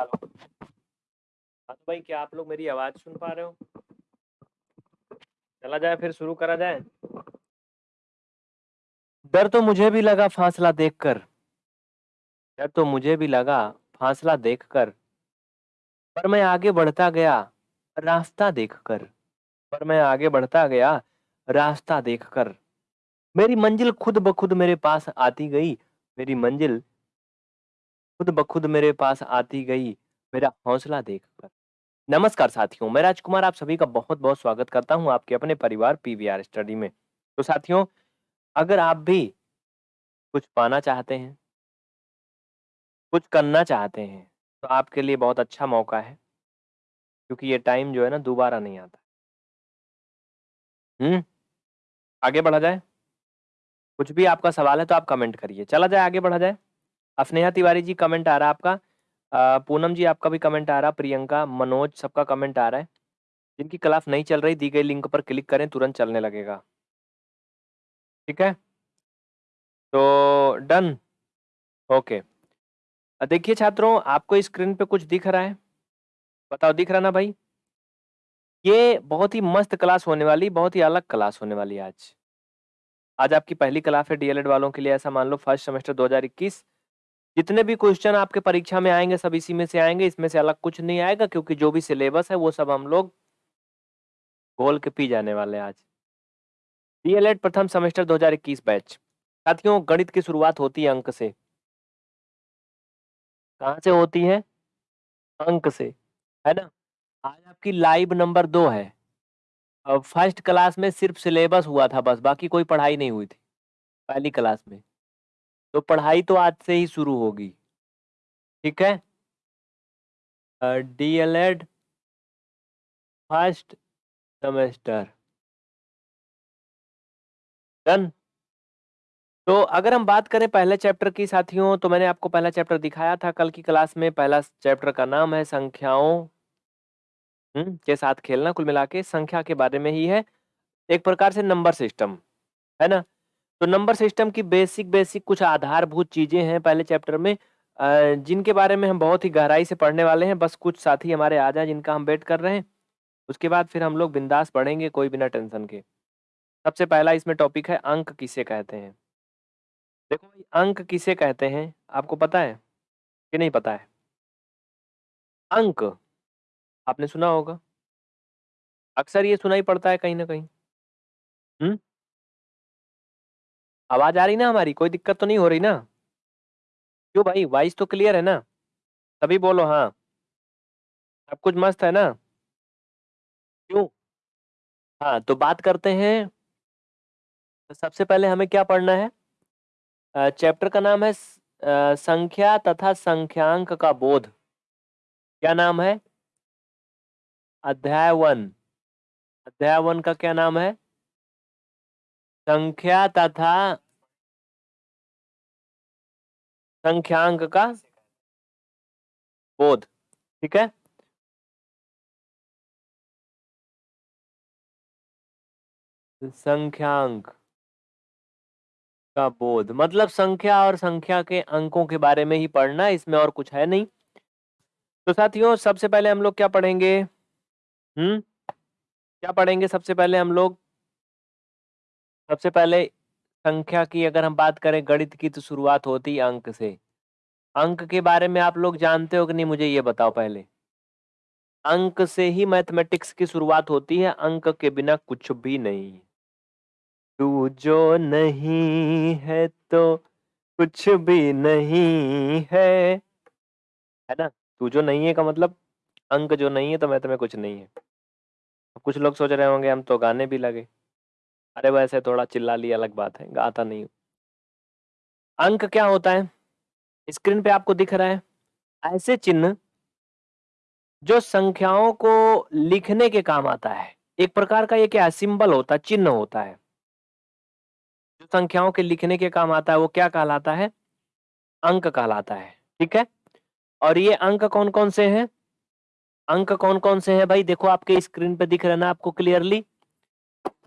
Hello. हाँ तो भाई, क्या आप लोग मेरी आवाज़ सुन पा रहे हो? चला जाए फिर, शुरू करा जाए। डर तो मुझे भी लगा फासला देखकर। डर तो मुझे भी लगा फासला देखकर। पर मैं आगे बढ़ता गया, रास्ता देखकर। पर मैं आगे बढ़ता गया, रास्ता देखकर। मेरी मंजिल खुद ब खुद मेरे पास आती गई। मेरी मंजिल खुद ब खुद मेरे पास आती गई, मेरा हौसला देखकर। नमस्कार साथियों, मैं राजकुमार, आप सभी का बहुत बहुत स्वागत करता हूँ आपके अपने परिवार पीवीआर स्टडी में। तो साथियों, अगर आप भी कुछ पाना चाहते हैं, कुछ करना चाहते हैं तो आपके लिए बहुत अच्छा मौका है, क्योंकि ये टाइम जो है ना, दोबारा नहीं आता। हम्म आगे बढ़ा जाए? कुछ भी आपका सवाल है तो आप कमेंट करिए। चला जाए, आगे बढ़ा जाए। स्नेहा तिवारी जी कमेंट आ रहा है आपका। पूनम जी, आपका भी कमेंट आ रहा, प्रियंका, मनोज, सबका कमेंट आ रहा है। जिनकी क्लास नहीं चल रही, दी गई लिंक पर क्लिक करें, तुरंत चलने लगेगा। ठीक है? तो डन ओके देखिए छात्रों, आपको स्क्रीन पे कुछ दिख रहा है। बताओ, दिख रहा ना भाई? ये बहुत ही मस्त क्लास होने वाली, बहुत ही अलग क्लास होने वाली आज। आज आपकी पहली क्लास है डीएलएड वालों के लिए, ऐसा मान लो फ़र्स्ट सेमेस्टर 2021 जितने भी क्वेश्चन आपके परीक्षा में आएँगे, सब इसी में से आएँगे, इसमें से अलग कुछ नहीं आएगा, क्योंकि जो भी सिलेबस है, वो सब हम लोग घोल के पी जाने वाले आज। डीएलएड प्रथम सेमेस्टर 2021 बैच साथियों, गणित की शुरुआत होती है अंक से। कहाँ से होती है? अंक से। है ना? आज आपकी लाइव नंबर दो है। फ़र्स्ट क्लास में सिर्फ़ सिलेबस हुआ था बस, बाकी कोई पढ़ाई नहीं हुई थी। पहली क्लास में। तो पढ़ाई तो आज से ही शुरू होगी। ठीक है? D L Ed first semester. Done. तो अगर हम बात करें पहले चैप्टर की साथियों तो मैंने आपको पहला चैप्टर दिखाया था कल की क्लास में। पहला चैप्टर का नाम है संख्याओं। हम्म, के साथ खेलना कुल मिला के संख्या के बारे में ही है। एक प्रकार से नंबर सिस्टम है ना? तो नंबर सिस्टम की बेसिक बेसिक कुछ आधारभूत चीज़ें हैं पहले चैप्टर में जिनके बारे में हम बहुत ही गहराई से पढ़ने वाले हैं, बस कुछ साथी हमारे आ जाए जिनका हम वेट कर रहे हैं, उसके बाद फिर हम लोग बिंदास पढ़ेंगे कोई बिना टेंशन के। सबसे पहला इसमें टॉपिक है, अंक किसे कहते हैं? देखो भाई, अंक किसे कहते हैं, आपको पता है कि नहीं पता है? अंक, आपने सुना होगा। अक्सर ये सुना ही पड़ता है कहीं ना कहीं। हम्म आवाज़ आ रही ना हमारी, कोई दिक्कत तो नहीं हो रही ना? क्यों भाई? वॉइस तो क्लियर है ना? तभी बोलो हाँ। सब कुछ मस्त है ना? क्यों? हाँ तो बात करते हैं। तो सबसे पहले हमें क्या पढ़ना है? चैप्टर का नाम है संख्या तथा संख्यांक का बोध। क्या नाम है? अध्याय वन। अध्याय वन का क्या नाम है? संख्या तथा संख्यांक का बोध। ठीक है? संख्यांक का बोध। मतलब संख्या और संख्या के अंकों के बारे में ही पढ़ना, इसमें और कुछ है नहीं। तो साथियों, सबसे पहले हम लोग क्या पढ़ेंगे? हम्म? क्या पढ़ेंगे सबसे पहले हम लोग? सबसे पहले संख्या की अगर हम बात करें गणित की तो शुरुआत होती है अंक से। अंक के बारे में आप लोग जानते हो कि नहीं, मुझे ये बताओ पहले। अंक से ही मैथमेटिक्स की शुरुआत होती है, अंक के बिना कुछ भी नहीं। तू जो नहीं है तो कुछ भी नहीं है। है ना? तू जो नहीं है का मतलब अंक जो नहीं है तो में कुछ नहीं है। कुछ लोग सोच रहे होंगे, हम तो गाने भी लगे। अरे वैसे थोड़ा चिल्ला लिया, अलग बात है, गाता नहीं अंक क्या होता है? स्क्रीन पे आपको दिख रहा है, ऐसे चिन्ह जो संख्याओं को लिखने के काम आता है। एक प्रकार का ये क्या, सिंबल होता है चिन्ह होता है। जो संख्याओं के लिखने के काम आता है, वो क्या कहलाता है? अंक कहलाता है, ठीक है? और ये अंक कौन कौन से हैं? अंक कौन कौन से हैं? भाई देखो, आपके स्क्रीन पे दिख रहे ना, आपको क्लियरली?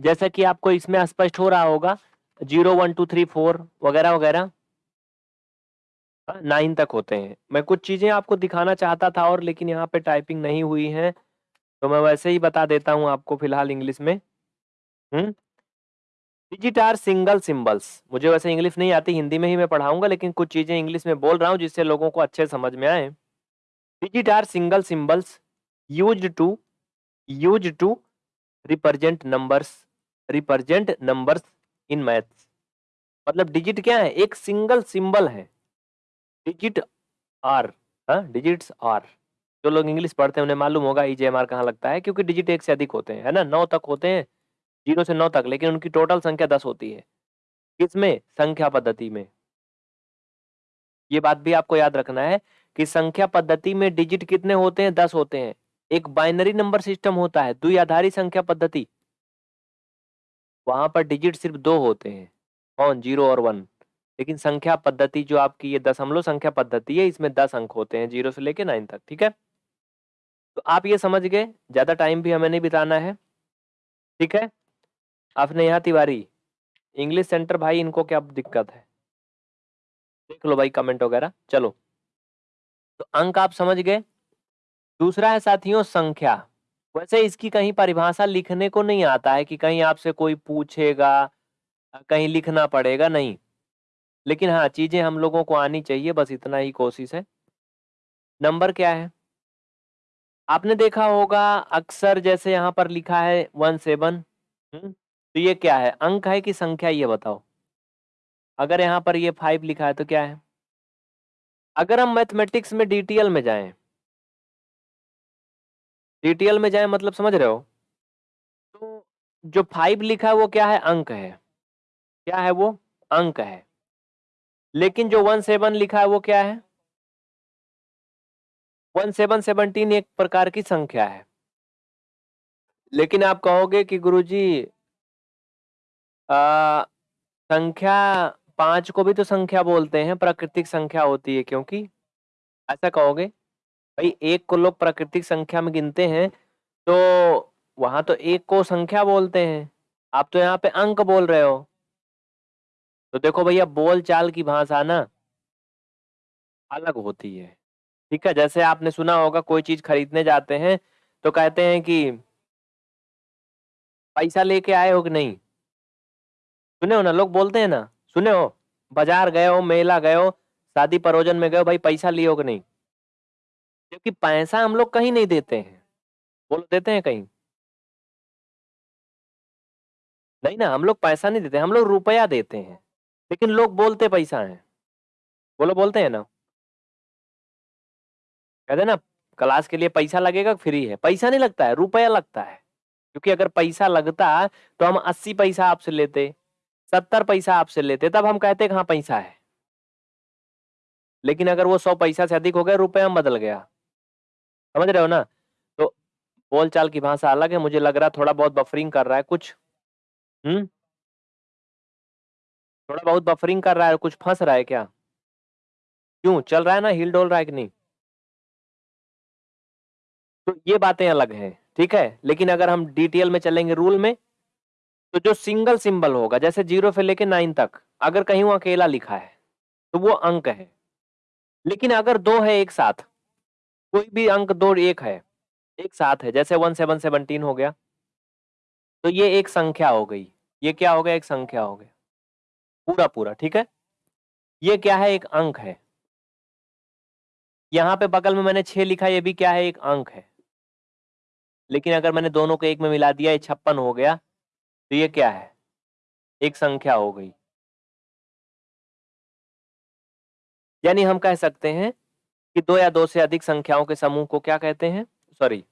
जैसा कि आपको इसमें स्पष्ट हो रहा होगा, zero, one, two, three, four, वगैरह वगैरह, नाइन तक होते हैं। मैं कुछ चीज़ें आपको दिखाना चाहता था और लेकिन यहाँ पे टाइपिंग नहीं हुई है तो मैं वैसे ही बता देता हूँ आपको फ़िलहाल इंग्लिश में। Hmm? Digit are single symbols मुझे वैसे इंग्लिश नहीं आती, हिंदी में ही मैं पढ़ाऊँगा, लेकिन कुछ चीज़ें इंग्लिश में बोल रहा हूँ जिससे लोगों को अच्छे समझ में आए। Digit are single symbols use to use to represent numbers represent numbers in maths मतलब डिजिट क्या है? एक सिंगल सिंबल है। डिजिट आर डिजिट्स आर जो लोग इंग्लिश पढ़ते हैं, उन्हें मालूम होगा ई जे एम आर कहाँ लगता है, क्योंकि डिजिट एक से अधिक होते हैं, है ना? नौ तक होते हैं, ज़ीरो से नौ तक, लेकिन उनकी टोटल संख्या दस होती है। किसमें? संख्या पद्धति में। ये बात भी आपको याद रखना है कि संख्या पद्धति में डिजिट कितने होते हैं? दस होते हैं। एक बाइनरी नंबर सिस्टम होता है, द्विआधारी संख्या पद्धति। वहाँ पर डिजिट सिर्फ़ दो होते हैं कौन ज़ीरो और वन लेकिन संख्या पद्धति जो आपकी ये दशमलव संख्या पद्धति है, इसमें दस अंक होते हैं ज़ीरो से लेके नाइन तक, ठीक है? तो आप ये समझ गए, ज़्यादा टाइम भी हमें नहीं बिताना है, ठीक है? आपने यहाँ तिवारी इंग्लिश सेंटर भाई, इनको क्या दिक्कत है? देख लो भाई कमेंट वगैरह, चलो। तो अंक आप समझ गए दूसरा है साथियों, संख्या। वैसे इसकी कहीं परिभाषा लिखने को नहीं आता है कि कहीं आपसे कोई पूछेगा, कहीं लिखना पड़ेगा, नहीं। लेकिन हाँ चीज़ें हम लोगों को आनी चाहिए, बस इतना ही कोशिश है। नंबर क्या है? आपने देखा होगा, अक्सर जैसे यहाँ पर लिखा है, वन सेवन तो ये क्या है? अंक है कि संख्या, ये बताओ। अगर यहाँ पर ये फाइव लिखा है तो क्या है? अगर हम मैथमेटिक्स में डीटीएल में जाएँ डीटीएल में जाए मतलब समझ रहे हो? तो जो फाइव लिखा है वो क्या है? अंक है। क्या है वो? अंक है। लेकिन जो वन सेवन लिखा है वो क्या है? वन सेवन सेवनटीन एक प्रकार की संख्या है। लेकिन आप कहोगे कि गुरुजी आ, संख्या पाँच को भी तो संख्या बोलते हैं प्राकृतिक संख्या होती है क्योंकि? ऐसा कहोगे? भाई, एक को लोग प्राकृतिक संख्या में गिनते हैं तो वहाँ तो एक को संख्या बोलते हैं। आप तो यहाँ पे अंक बोल रहे हो। तो देखो भैया बोल चाल की भाषा ना अलग होती है। ठीक है, जैसे आपने सुना होगा, कोई चीज़ खरीदने जाते हैं तो कहते हैं कि, पैसा लेके आए हो कि नहीं? सुने हो ना? लोग बोलते हैं ना? सुने हो? बाज़ार गए हो, मेला गए हो, शादी परोजन में गए हो, भाई, पैसा लिए हो कि नहीं? क्योंकि पैसा हम लोग कहीं नहीं देते हैं। बोलो देते हैं कहीं? नहीं ना, हम लोग पैसा नहीं देते, हम लोग रुपया देते हैं, लेकिन लोग बोलते पैसा है। बोलो बोलते हैं ना। कहते ना, क्लास के लिए पैसा लगेगा, फ्री है। पैसा नहीं लगता है, रुपया लगता है। क्योंकि अगर पैसा लगता तो हम अस्सी पैसा आपसे लेते, सत्तर पैसा आपसे लेते, तब हम कहते हाँ पैसा है। लेकिन अगर वो सौ पैसा से अधिक हो गया, रुपया में बदल गया। समझ रहे हो ना? तो बोल चाल की भाषा अलग है, मुझे लग रहा है थोड़ा बहुत बफरिंग कर रहा है कुछ। हम्म? थोड़ा बहुत बफरिंग कर रहा है कुछ फंस रहा है क्या? क्यों? चल रहा है ना? हिल डोल रहा है कि नहीं? तो ये बातें अलग हैं, ठीक है? लेकिन अगर हम डिटेल में चलेंगे रूल में तो जो सिंगल सिंबल होगा, जैसे ज़ीरो से लेके नाइन तक, अगर कहीं वो अकेला लिखा है तो वो अंक है। लेकिन अगर दो है एक साथ कोई भी अंक दो एक है, एक साथ है, जैसे वन सेवन सेवनटीन हो गया। तो ये एक संख्या हो गई। ये क्या हो गया? एक संख्या हो गया। पूरा पूरा, ठीक है? ये क्या है? एक अंक है। यहाँ पे बगल में मैंने छह लिखा, ये भी क्या है? एक अंक है। लेकिन अगर मैंने दोनों को एक में मिला दिया, ये छप्पन हो गया तो ये क्या है? एक संख्या हो गई। यानी हम कह सकते हैं कि दो या दो से अधिक संख्याओं के समूह को क्या कहते हैं? सॉरी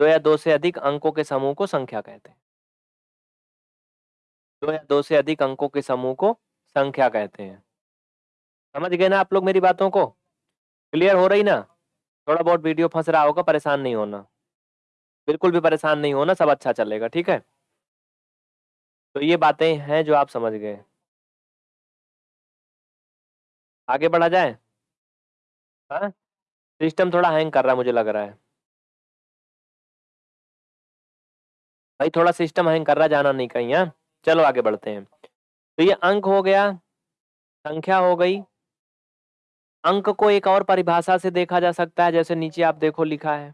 दो या दो से अधिक अंकों के समूह को संख्या कहते हैं। दो या दो से अधिक अंकों के समूह को संख्या कहते हैं। समझ गए ना आप लोग मेरी बातों को? क्लियर हो रही ना? थोड़ा बहुत वीडियो फंस रहा होगा, परेशान नहीं होना। बिल्कुल भी परेशान नहीं होना, सब अच्छा चलेगा, ठीक है? तो ये बातें हैं जो आप समझ गए। आगे बढ़ा जाए? हाँ? सिस्टम थोड़ा हैंग कर रहा है मुझे लग रहा है। भाई थोड़ा सिस्टम हैंग कर रहा है, जाना नहीं कहीं हाँ? चलो आगे बढ़ते हैं। तो ये अंक हो गया, संख्या हो गई। अंक को एक और परिभाषा से देखा जा सकता है, जैसे नीचे आप देखो लिखा है।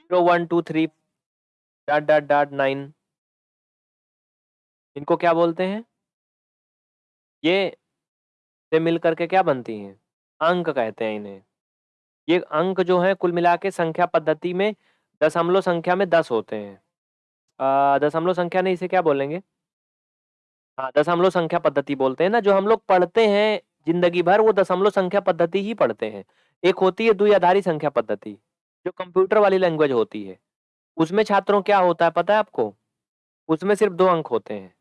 Zero one two three dot dot dot nine इनको क्या बोलते हैं? ये से मिल करके क्या बनती हैं? अंक कहते हैं इन्हें। ये अंक जो है, कुल मिला के संख्या पद्धति में दशमलव संख्या में दस होते हैं। दशमलव संख्या नहीं, इसे क्या बोलेंगे? हाँ दशमलव संख्या पद्धति बोलते हैं ना, जो हम लोग पढ़ते हैं ज़िंदगी भर, वो दशमलव संख्या पद्धति ही पढ़ते हैं। एक होती है द्विआधारी संख्या पद्धति, जो कंप्यूटर वाली लैंग्वेज होती है। उसमें छात्रों क्या होता है, पता है आपको? उसमें सिर्फ़ दो अंक होते हैं।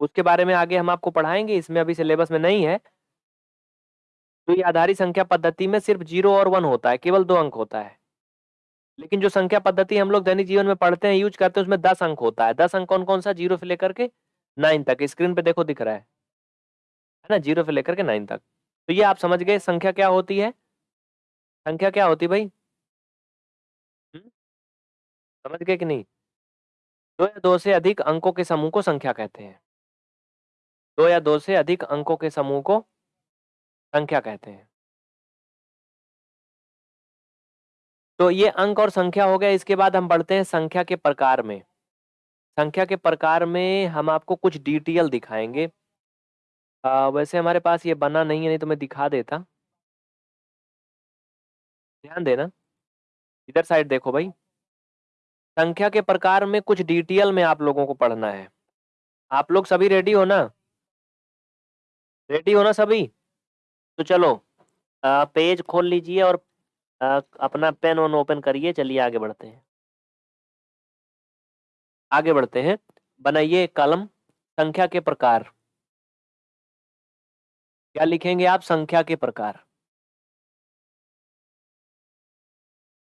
उसके बारे में आगे हम आपको पढ़ाएँगे, इसमें अभी सिलेबस में नहीं है द्विआधारी संख्या पद्धति में सिर्फ़ ज़ीरो और वन होता है, केवल दो अंक होता है। लेकिन जो संख्या पद्धति हम लोग दैनिक जीवन में पढ़ते हैं, यूज़ करते हैं, उसमें दस अंक होता है। दस अंक कौन कौन सा? ज़ीरो से लेकर के नाइन तक। स्क्रीन पे देखो दिख रहा है। है ना? ज़ीरो से लेकर के नाइन तक। तो ये आप समझ गए संख्या क्या होती है? संख्या क्या होती भाई? हम्म? समझ गए कि नहीं? दो या दो से अधिक अंकों के समूह को संख्या कहते हैं। दो या दो से अधिक अंकों के समूह को संख्या कहते हैं? तो ये अंक और संख्या हो गया इसके बाद हम बढ़ते हैं संख्या के प्रकार में। संख्या के प्रकार में हम आपको कुछ डिटेल दिखाएँगे। आ, वैसे हमारे पास ये बना नहीं है नहीं तो मैं दिखा देता। ध्यान देना। इधर साइड देखो भाई। संख्या के प्रकार में कुछ डिटेल में आप लोगों को पढ़ना है। आप लोग सभी रेडी हो ना? रेडी हो ना सभी? तो चलो आ, पेज खोल लीजिए और आ, अपना पेन ऑन ओपन करिए चलिए आगे बढ़ते हैं। आगे बढ़ते हैं। बनाइए कलम संख्या के प्रकार। क्या लिखेंगे आप? संख्या के प्रकार।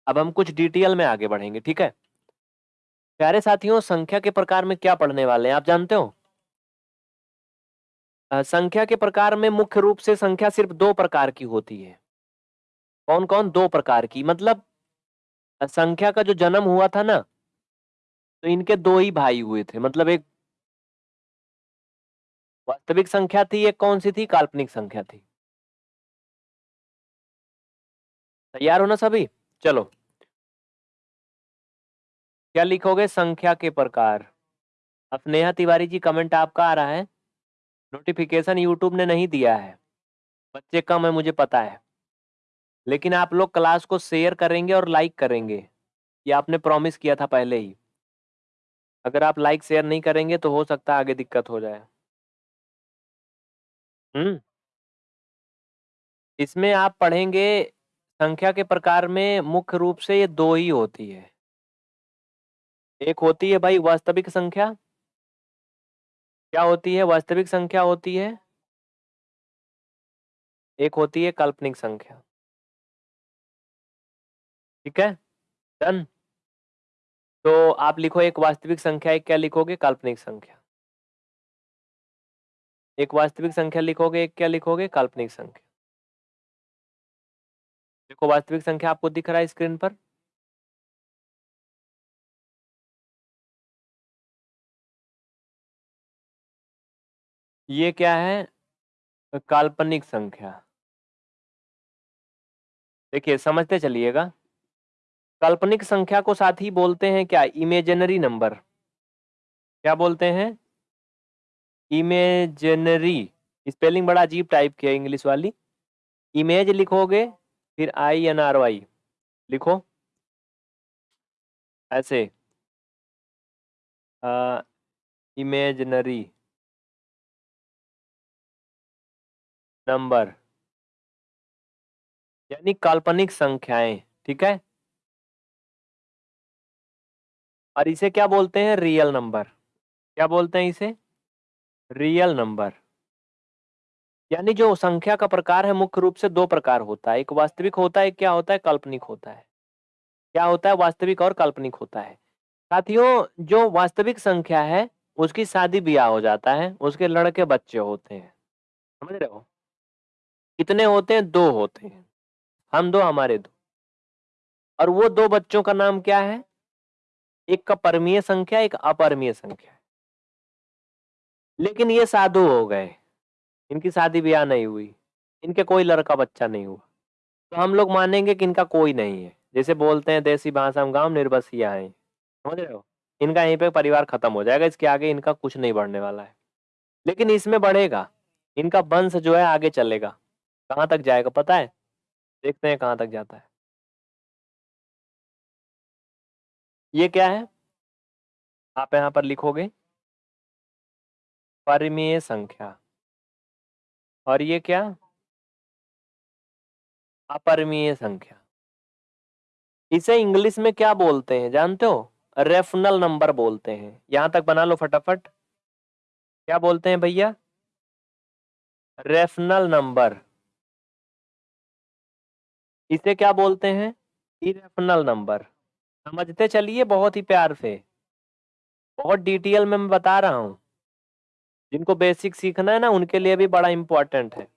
अब हम कुछ डिटेल में आगे बढ़ेंगे ठीक है? प्यारे साथियों संख्या के प्रकार में क्या पढ़ने वाले हैं आप जानते हो? संख्या के प्रकार में मुख्य रूप से संख्या सिर्फ़ दो प्रकार की होती है। कौन कौन दो प्रकार की। मतलब संख्या का जो जन्म हुआ था ना तो इनके दो ही भाई हुए थे। मतलब एक वास्तविक संख्या थी, एक कौन सी थी? काल्पनिक संख्या थी। तैयार हो ना सभी? चलो। क्या लिखोगे? संख्या के प्रकार। स्नेहा तिवारी जी कमेंट आपका आ रहा है। नोटिफिकेशन यूट्यूब ने नहीं दिया है। बच्चे कम है, मुझे पता है। लेकिन आप लोग क्लास को शेयर करेंगे और लाइक करेंगे। ये आपने प्रॉमिस किया था पहले ही। अगर आप लाइक शेयर नहीं करेंगे तो हो सकता आगे दिक्कत हो जाए। हम्म। इसमें आप पढ़ेंगे, संख्या के प्रकार में मुख्य रूप से ये दो ही होती है। एक होती है भाई वास्तविक संख्या क्या होती है? वास्तविक संख्या होती है। एक होती है काल्पनिक संख्या। ठीक है? डन। तो आप लिखो एक वास्तविक संख्या, एक क्या लिखोगे? काल्पनिक संख्या। एक वास्तविक संख्या लिखोगे, एक क्या लिखोगे? काल्पनिक संख्या। देखो वास्तविक संख्या आपको दिख रहा है स्क्रीन पर। ये क्या है? काल्पनिक संख्या। देखिए, समझते चलिएगा। काल्पनिक संख्या को साथ ही बोलते हैं क्या? इमेजिनरी नंबर क्या बोलते हैं? इमेजिनरी स्पेलिंग बड़ा अजीब टाइप की है इंग्लिश वाली। इमेज लिखोगे, फिर आई एन आर वाई लिखो। ऐसे। Imaginary number. यानी काल्पनिक संख्याएँ, ठीक है? और इसे क्या बोलते हैं? Real number. क्या बोलते हैं इसे? Real number. यानी जो संख्या का प्रकार है, मुख्य रूप से दो प्रकार होता है। एक वास्तविक होता है क्या होता है? काल्पनिक होता है। क्या होता है? वास्तविक और काल्पनिक होता है। साथियों, जो वास्तविक संख्या है, उसकी शादी ब्याह हो जाता है, उसके लड़के बच्चे होते हैं। समझ रहे हो? कितने होते हैं? दो होते हैं। हम दो, हमारे दो। और वो दो बच्चों का नाम क्या है? एक का परमीय संख्या, एक अपरमीय संख्या। लेकिन ये साधु हो गए। इनकी शादी ब्याह नहीं हुई। इनके कोई लड़का बच्चा नहीं हुआ। तो हम लोग मानेंगे कि इनका कोई नहीं है। जैसे बोलते हैं, देसी भाषा में गाँव निर्बसिया है। समझ रहे हो? इनका यहीं पे परिवार खत्म हो जाएगा। इसके आगे इनका कुछ नहीं बढ़ने वाला है। लेकिन इसमें बढ़ेगा। इनका वंश जो है आगे चलेगा। कहाँ तक जाएगा पता है? देखते हैं कहाँ तक जाता है। ये क्या है? आप यहाँ पर लिखोगे। परिमेय संख्या। और ये क्या? अपरिमेय संख्या। इसे इंग्लिश में क्या बोलते हैं? जानते हो? रेफनल नंबर बोलते हैं। यहाँ तक बना लो फटाफट। क्या बोलते हैं भैया? Rational number. इसे क्या बोलते हैं? इरेफनल नंबर समझते चलिए, बहुत ही प्यार से। बहुत डिटेल में मैं बता रहा हूँ। जिनको बेसिक सीखना है ना, उनके लिए भी बड़ा इम्पोर्टेंट है।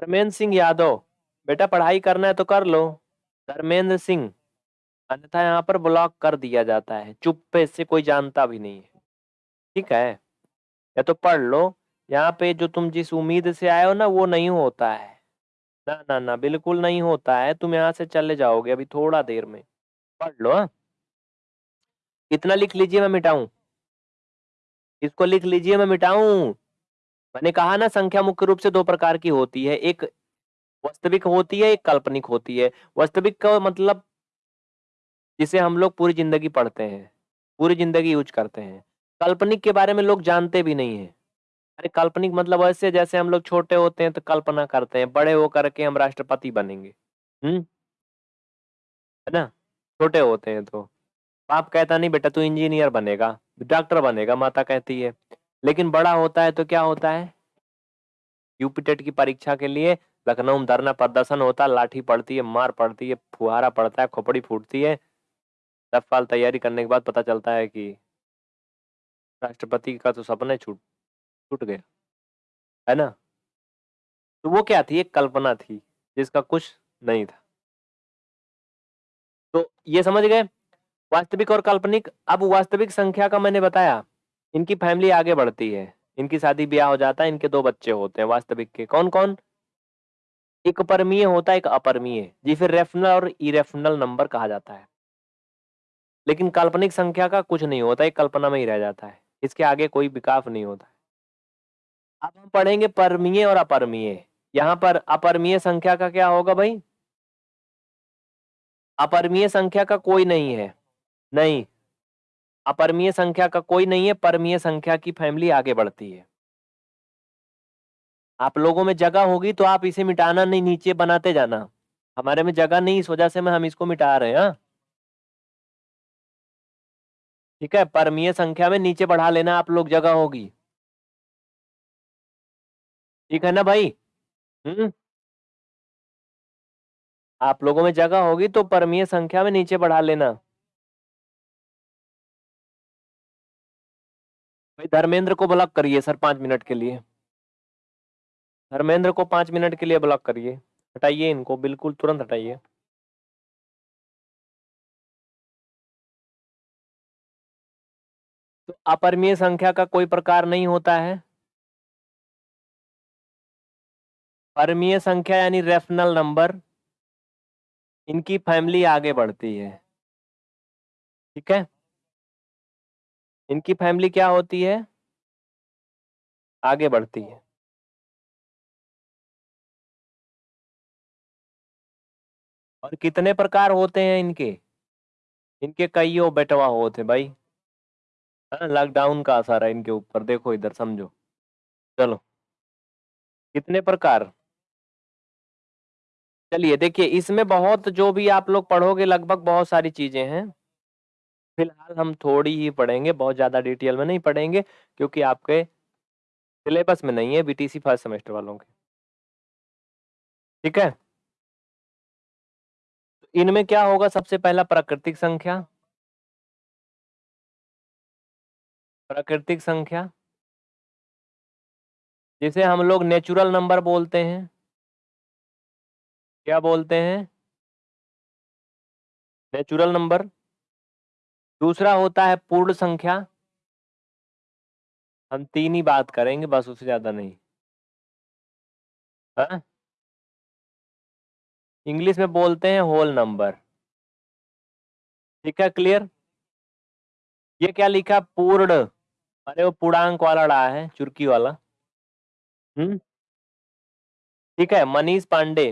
धर्मेंद्र सिंह यादव। बेटा, पढ़ाई करना है तो कर लो। धर्मेंद्र सिंह। अन्यथा यहाँ पर ब्लॉक कर दिया जाता है। चुप पे इससे कोई जानता भी नहीं है। ठीक है? या तो पढ़ लो। यहाँ पे जो तुम जिस उम्मीद से आए हो ना, वो नहीं होता है। ना ना ना, बिल्कुल नहीं होता है। तुम यहाँ से चले जाओगे अभी थोड़ा देर में। पढ़ लो हाँ। कितना लिख लीजिए मैं मिटाऊं? इसको लिख लीजिए मैं मिटाऊं? मैंने कहा ना, संख्या मुख्य रूप से दो प्रकार की होती है। एक वास्तविक होती है, एक काल्पनिक होती है। वास्तविक का मतलब जिसे हम लोग पूरी ज़िंदगी पढ़ते हैं, पूरी ज़िंदगी यूज़ करते हैं। काल्पनिक के बारे में लोग जानते भी नहीं है। अरे काल्पनिक मतलब ऐसे जैसे हम लोग छोटे होते हैं तो कल्पना करते हैं, बड़े हो करके हम राष्ट्रपति बनेंगे। हम्म? है ना? छोटे होते हैं तो। बाप कहता, नहीं बेटा, तू इंजीनियर बनेगा, डॉक्टर बनेगा, माता कहती है। लेकिन बड़ा होता है तो क्या होता है? यूपीटेट की परीक्षा के लिए लखनऊ में धरना प्रदर्शन होता है लाठी पड़ती है, मार पड़ती है, फुहारा पड़ता है, खोपड़ी फूटती है। दस साल तैयारी करने के बाद पता चलता है कि राष्ट्रपति का तो सपने छूट छूट गया, है ना? तो वो क्या थी? एक कल्पना थी, जिसका कुछ नहीं था। तो ये समझ गए? वास्तविक और काल्पनिक, अब वास्तविक संख्या का मैंने बताया, इनकी फैमिली आगे बढ़ती है, इनकी शादी ब्याह हो जाता है, इनके दो बच्चे होते हैं, वास्तविक के। कौन कौन एक परमीय होता है, एक अपरमीय जी फिर रेफनल और इरेफनल नंबर कहा जाता है। लेकिन काल्पनिक संख्या का कुछ नहीं होता, एक कल्पना में ही रह जाता है, इसके आगे कोई विकास नहीं होता। अब हम पढ़ेंगे परमीय और अपरमीय। यहाँ पर अपरमीय संख्या का क्या होगा भाई? अपरमीय संख्या का कोई नहीं है। नहीं। अपरमीय संख्या का कोई नहीं है, परमीय संख्या की फैमिली आगे बढ़ती है। आप लोगों में जगह होगी तो आप इसे मिटाना नहीं, नीचे बनाते जाना। हमारे में जगह नहीं, इस वजह से मैं हम इसको मिटा रहे हैं हाँ? ठीक है? परमीय संख्या में नीचे बढ़ा लेना, आप लोग जगह होगी। ठीक है ना भाई? हम्म। आप लोगों में जगह होगी तो परमीय संख्या में नीचे बढ़ा लेना। भाई धर्मेंद्र को ब्लॉक करिए सर पाँच मिनट के लिए। धर्मेंद्र को पाँच मिनट के लिए ब्लॉक करिए। हटाइए इनको, बिल्कुल तुरंत हटाइए। तो अपरमीय संख्या का कोई प्रकार नहीं होता है। परमीय संख्या यानी रेफनल नंबर इनकी फैमिली आगे बढ़ती है। ठीक है? इनकी फैमिली क्या होती है? आगे बढ़ती है। और कितने प्रकार होते हैं इनके? इनके कई बेटवा होते भाई। लॉकडाउन का असर है इनके ऊपर। देखो इधर, समझो। चलो। कितने प्रकार? चलिए, देखिए, इसमें बहुत जो भी आप लोग पढ़ोगे, लगभग बहुत सारी चीज़ें हैं। फ़िलहाल हम थोड़ी ही पढ़ेंगे, बहुत ज़्यादा डिटेल में नहीं पढ़ेंगे, क्योंकि आपके सिलेबस में नहीं है, बीटीसी फ़र्स्ट सेमेस्टर वालों के। ठीक है? इनमें क्या होगा सबसे पहला, प्राकृतिक संख्या। प्राकृतिक संख्या। जिसे हम लोग नेचुरल नंबर बोलते हैं। क्या बोलते हैं नेचुरल नंबर दूसरा होता है पूर्ण संख्या हम तीन ही बात करेंगे बस उससे ज़्यादा नहीं। हाँ? इंग्लिश में बोलते हैं होल नंबर। ठीक है क्लियर? ये क्या लिखा पूर्ण अरे वो पूर्णांक वाला रहा है चुरकी वाला। हम्म ठीक है, मनीष पांडे।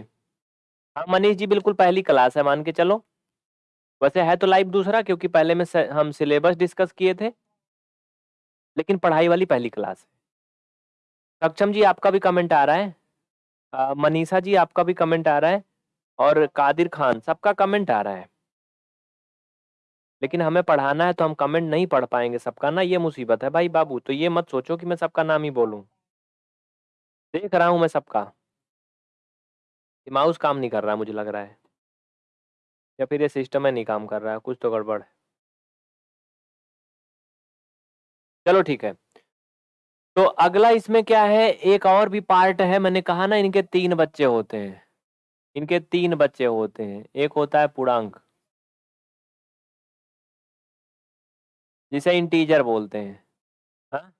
हाँ, मनीष जी बिल्कुल पहली क्लास है मान के चलो। वैसे है तो लाइव दूसरा क्योंकि पहले में हम सिलेबस डिस्कस किए थे। लेकिन पढ़ाई वाली पहली क्लास है। सक्षम जी आपका भी कमेंट आ रहा है। मनीषा जी आपका भी कमेंट आ रहा है और कादिर खान सबका कमेंट आ रहा है। लेकिन हमें पढ़ाना है तो हम कमेंट नहीं पढ़ पाएँगे सबका ना ये मुसीबत है भाई बाबू, तो ये मत सोचो कि मैं सबका नाम ही बोलूँ। देख रहा हूँ मैं सबका। ये माउस काम नहीं कर रहा है मुझे लग रहा है। या फिर ये सिस्टम में नहीं काम कर रहा है, कुछ तो गड़बड़ है। चलो ठीक है। तो अगला इसमें क्या है, एक और भी पार्ट है मैंने कहा ना इनके तीन बच्चे होते हैं। इनके तीन बच्चे होते हैं, एक होता है पूर्णांक। जिसे इंटीजर बोलते हैं। हाँ?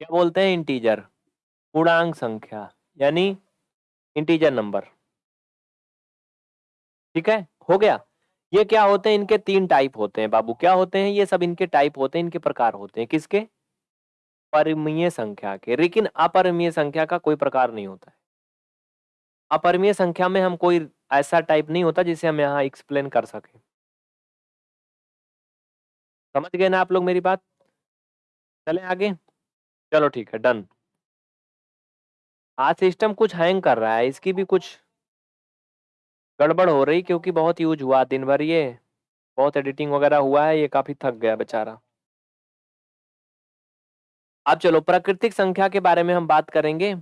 क्या बोलते हैं इंटीजर, पूर्णांक संख्या यानी इंटीजर नंबर। ठीक है, हो गया? ये क्या होते हैं इनके तीन टाइप होते हैं बाबू, क्या होते हैं ये सब इनके टाइप होते हैं, इनके प्रकार होते हैं, किसके? परिमीय संख्या के, लेकिन अपरिमेय संख्या का कोई प्रकार नहीं होता है। अपरिमेय संख्या में हम कोई ऐसा टाइप नहीं होता जिसे हम यहाँ एक्सप्लेन कर सकें। समझ गए ना आप लोग मेरी बात? चले आगे? चलो ठीक है, डन। आज सिस्टम कुछ हैंग कर रहा है, इसकी भी कुछ गड़बड़ हो रही क्योंकि बहुत यूज़ हुआ दिन भर ये, बहुत एडिटिंग वगैरह हुआ है, ये काफ़ी थक गया बेचारा। अब चलो प्राकृतिक संख्या के बारे में हम बात करेंगे।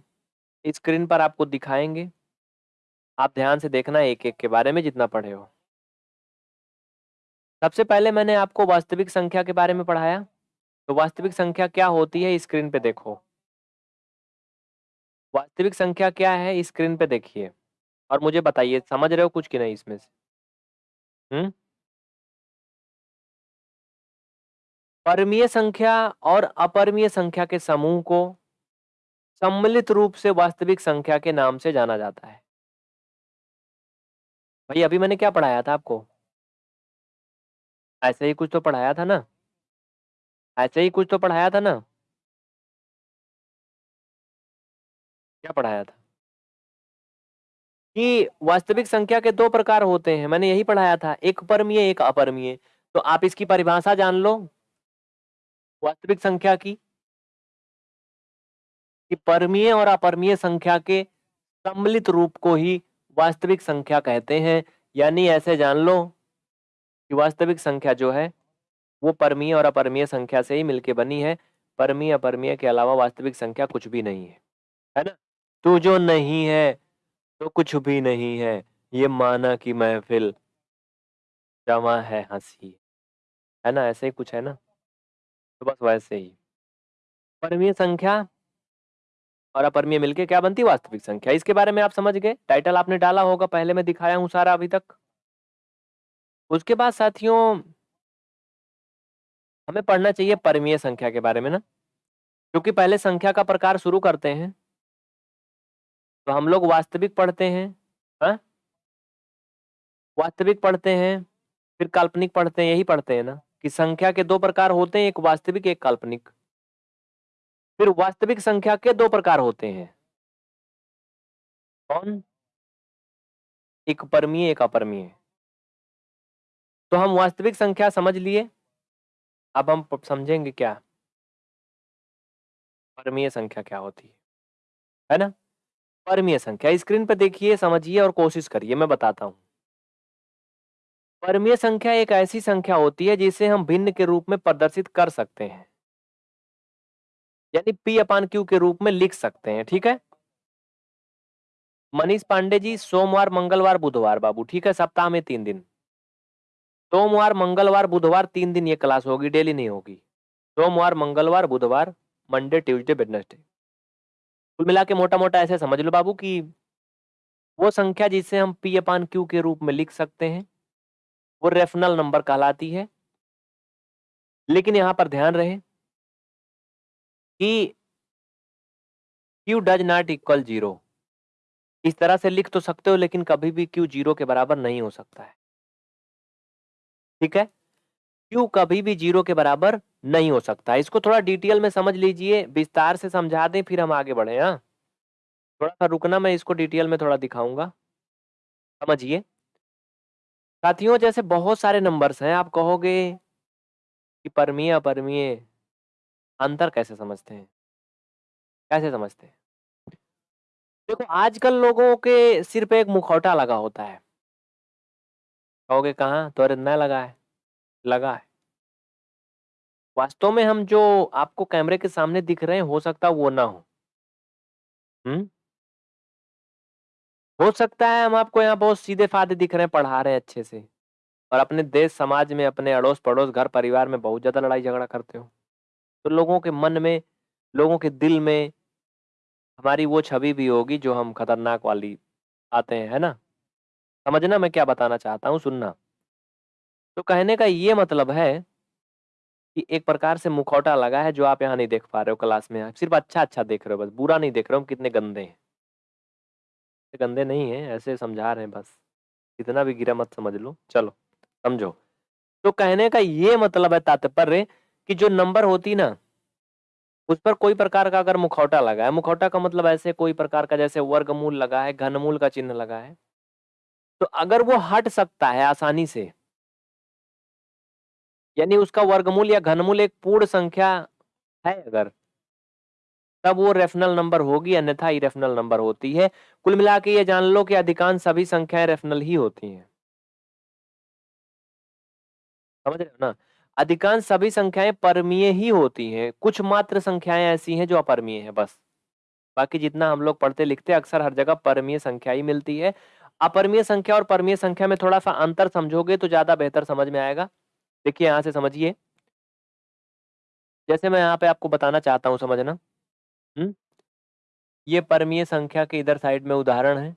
स्क्रीन पर आपको दिखाएँगे आप ध्यान से देखना एक-एक के बारे में जितना पढ़े हो। सबसे पहले मैंने आपको वास्तविक संख्या के बारे में पढ़ाया। तो वास्तविक संख्या क्या होती है स्क्रीन पे देखो। वास्तविक संख्या क्या है स्क्रीन पे देखिए और मुझे बताइए, समझ रहे हो कुछ कि नहीं इसमें से? हुँ? परमीय संख्या और अपरिमेय संख्या के समूह को सम्मिलित रूप से वास्तविक संख्या के नाम से जाना जाता है। भाई, अभी मैंने क्या पढ़ाया था आपको? ऐसे ही कुछ तो पढ़ाया था ना? ऐसे ही कुछ तो पढ़ाया था ना? क्या पढ़ाया था? कि वास्तविक संख्या के दो प्रकार होते हैं, मैंने यही पढ़ाया था, एक परमीय, एक अपरमीय। तो आप इसकी परिभाषा जान लो। वास्तविक संख्या की। कि परमीय और अपरमीय संख्या के सम्मिलित रूप को ही वास्तविक संख्या कहते हैं, यानी ऐसे जान लो कि वास्तविक संख्या जो है, वो परमीय और अपरमीय संख्या से ही मिलके बनी है। परमीय, अपरमीय के अलावा वास्तविक संख्या कुछ भी नहीं है। है ना? तू जो नहीं है, तो कुछ भी नहीं है, ये माना की महफ़िल जमा है हँसी। है ना? ऐसे ही कुछ है ना? तो बस वैसे ही। परमीय संख्या और अपरमीय मिलके क्या बनती वास्तविक संख्या। इसके बारे में आप समझ गए, टाइटल आपने डाला होगा, पहले मैं दिखाया हूँ सारा अभी तक। उसके बाद साथियों हमें पढ़ना चाहिए परमीय संख्या के बारे में ना, क्योंकि पहले संख्या का प्रकार शुरू करते हैं। तो हम लोग वास्तविक पढ़ते हैं। हाँ? वास्तविक पढ़ते हैं, फिर काल्पनिक पढ़ते हैं, यही पढ़ते हैं ना? कि संख्या के दो प्रकार होते हैं, एक वास्तविक, एक काल्पनिक। फिर वास्तविक संख्या के दो प्रकार होते हैं। कौन? एक परमीय, एक अपरमीय। तो हम वास्तविक संख्या समझ लिए। अब हम समझेंगे क्या? परमीय संख्या क्या होती है? है ना? परमीय संख्या स्क्रीन पे देखिए, समझिए और कोशिश करिए, मैं बताता हूँ। परमीय संख्या एक ऐसी संख्या होती है जिसे हम भिन्न के रूप में प्रदर्शित कर सकते हैं। यानी P अपान Q के रूप में लिख सकते हैं, ठीक है? मनीष पांडे जी सोमवार, मंगलवार, बुधवार बाबू, ठीक है? सप्ताह में तीन दिन। सोमवार, मंगलवार, बुधवार तीन दिन ये क्लास होगी, डेली नहीं होगी। सोमवार, मंगलवार, बुधवार, मंडे, ट्यूसडे, वेडनेसडे। कुल मिला के मोटा-मोटा ऐसे समझ लो बाबू कि वो संख्या जिसे हम पी अपान क्यू के रूप में लिख सकते हैं, वो रेफनल नंबर कहलाती है। लेकिन यहाँ पर ध्यान रहे कि Q does not equal zero. इस तरह से लिख तो सकते हो लेकिन कभी भी क्यू ज़ीरो के बराबर नहीं हो सकता है। ठीक है? क्यू कभी भी ज़ीरो के बराबर नहीं हो सकता। इसको थोड़ा डिटेल में समझ लीजिए, विस्तार से समझा दें, फिर हम आगे बढ़े हाँ। थोड़ा सा रुकना, मैं इसको डिटेल में थोड़ा दिखाऊँगा। समझिए। साथियों, जैसे बहुत सारे नंबर्स हैं, आप कहोगे कि परमीय, अपरमीय, अंतर कैसे समझते हैं? कैसे समझते हैं? देखो, आजकल लोगों के सिर पे एक मुखौटा लगा होता है। कहोगे कहाँ? तो अरे न लगा है लगा है। वास्तव में हम जो आपको कैमरे के सामने दिख रहे हैं, हो सकता वो ना हो। हम्म हो सकता है हम आपको यहाँ बहुत सीधे फादे दिख रहे हैं, पढ़ा रहे हैं अच्छे से। और अपने देश, समाज में, अपने अड़ोस पड़ोस घर परिवार में बहुत ज़्यादा लड़ाई झगड़ा करते हो। तो लोगों के मन में, लोगों के दिल में हमारी वो छवि भी होगी जो हम खतरनाक वाली आते हैं, है ना? समझना मैं क्या बताना चाहता हूँ, सुनना। तो कहने का ये मतलब है कि एक प्रकार से मुखौटा लगा है जो आप यहाँ नहीं देख पा रहे हो क्लास में। आप सिर्फ़ अच्छा अच्छा देख रहे हो, बस बुरा नहीं देख रहे हो कितने गंदे हैं। गंदे नहीं है, ऐसे समझा रहे हैं बस। इतना भी गिरा मत समझ लो। चलो, समझो। तो कहने का ये मतलब है तात्पर्य कि जो नंबर होती ना, उस पर कोई प्रकार का अगर मुखौटा लगा है, मुखौटा का मतलब ऐसे कोई प्रकार का जैसे वर्गमूल लगा है, घनमूल का चिन्ह लगा है तो अगर वो हट सकता है आसानी से यानी उसका वर्गमूल या घनमूल एक पूर्ण संख्या है अगर। तब वो रेफनल नंबर होगी, अन्यथा इरेफनल नंबर होती है। कुल मिला के ये जान लो कि अधिकांश सभी संख्याएँ रेफनल ही होती हैं। समझ रहे हो ना? अधिकांश सभी संख्याएँ परमीय ही होती हैं। कुछ मात्र संख्याएँ ऐसी हैं जो अपरमीय है बस। बाकी जितना हम लोग पढ़ते लिखते अक्सर हर जगह परमीय संख्या ही मिलती है। अपरमीय संख्या और परमीय संख्या में थोड़ा सा अंतर समझोगे तो ज़्यादा बेहतर समझ में आएगा। देखिए, यहाँ से समझिए। जैसे मैं यहाँ पे आपको बताना चाहता हूँ, समझना। हम्म ये परमीय संख्या के इधर साइड में उदाहरण है।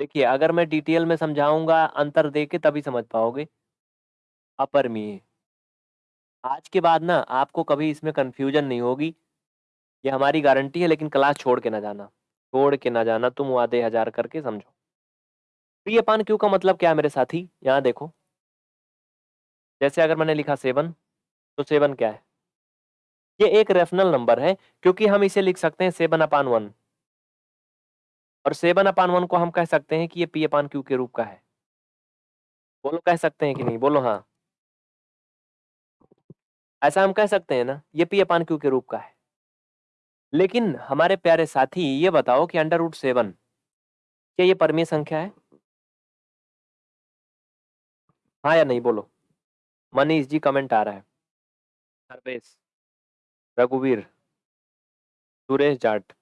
देखिए, अगर मैं डिटेल में समझाऊँगा, अंतर दे के तभी समझ पाओगे। अपरमीय। आज के बाद ना, आपको कभी इसमें कंफ्यूजन नहीं होगी। ये हमारी गारंटी है, लेकिन क्लास छोड़ के ना जाना। छोड़ के ना जाना, तुम आधे हज़ार करके समझो। प्रिय पान क्यू का मतलब क्या है मेरे साथी? यहाँ देखो। जैसे अगर मैंने लिखा सेवन तो सेवन क्या है? ये एक रेफनल नंबर है, क्योंकि हम इसे लिख सकते हैं सेवन अपान वन। और सेवन अपान वन को हम कह सकते हैं कि ये पी अपान क्यू के रूप का है। बोलो, कह सकते हैं कि नहीं? बोलो हाँ। ऐसा हम कह सकते हैं ना, ये पी अपान क्यू के रूप का है। लेकिन हमारे प्यारे साथी, ये बताओ कि अंडर रूट सेवन, क्या ये परमीय संख्या है? हाँ या नहीं? बोलो। मनीष जी कमेंट आ रहा है। सर्वेश, रघुवीर, सुरेश जाट,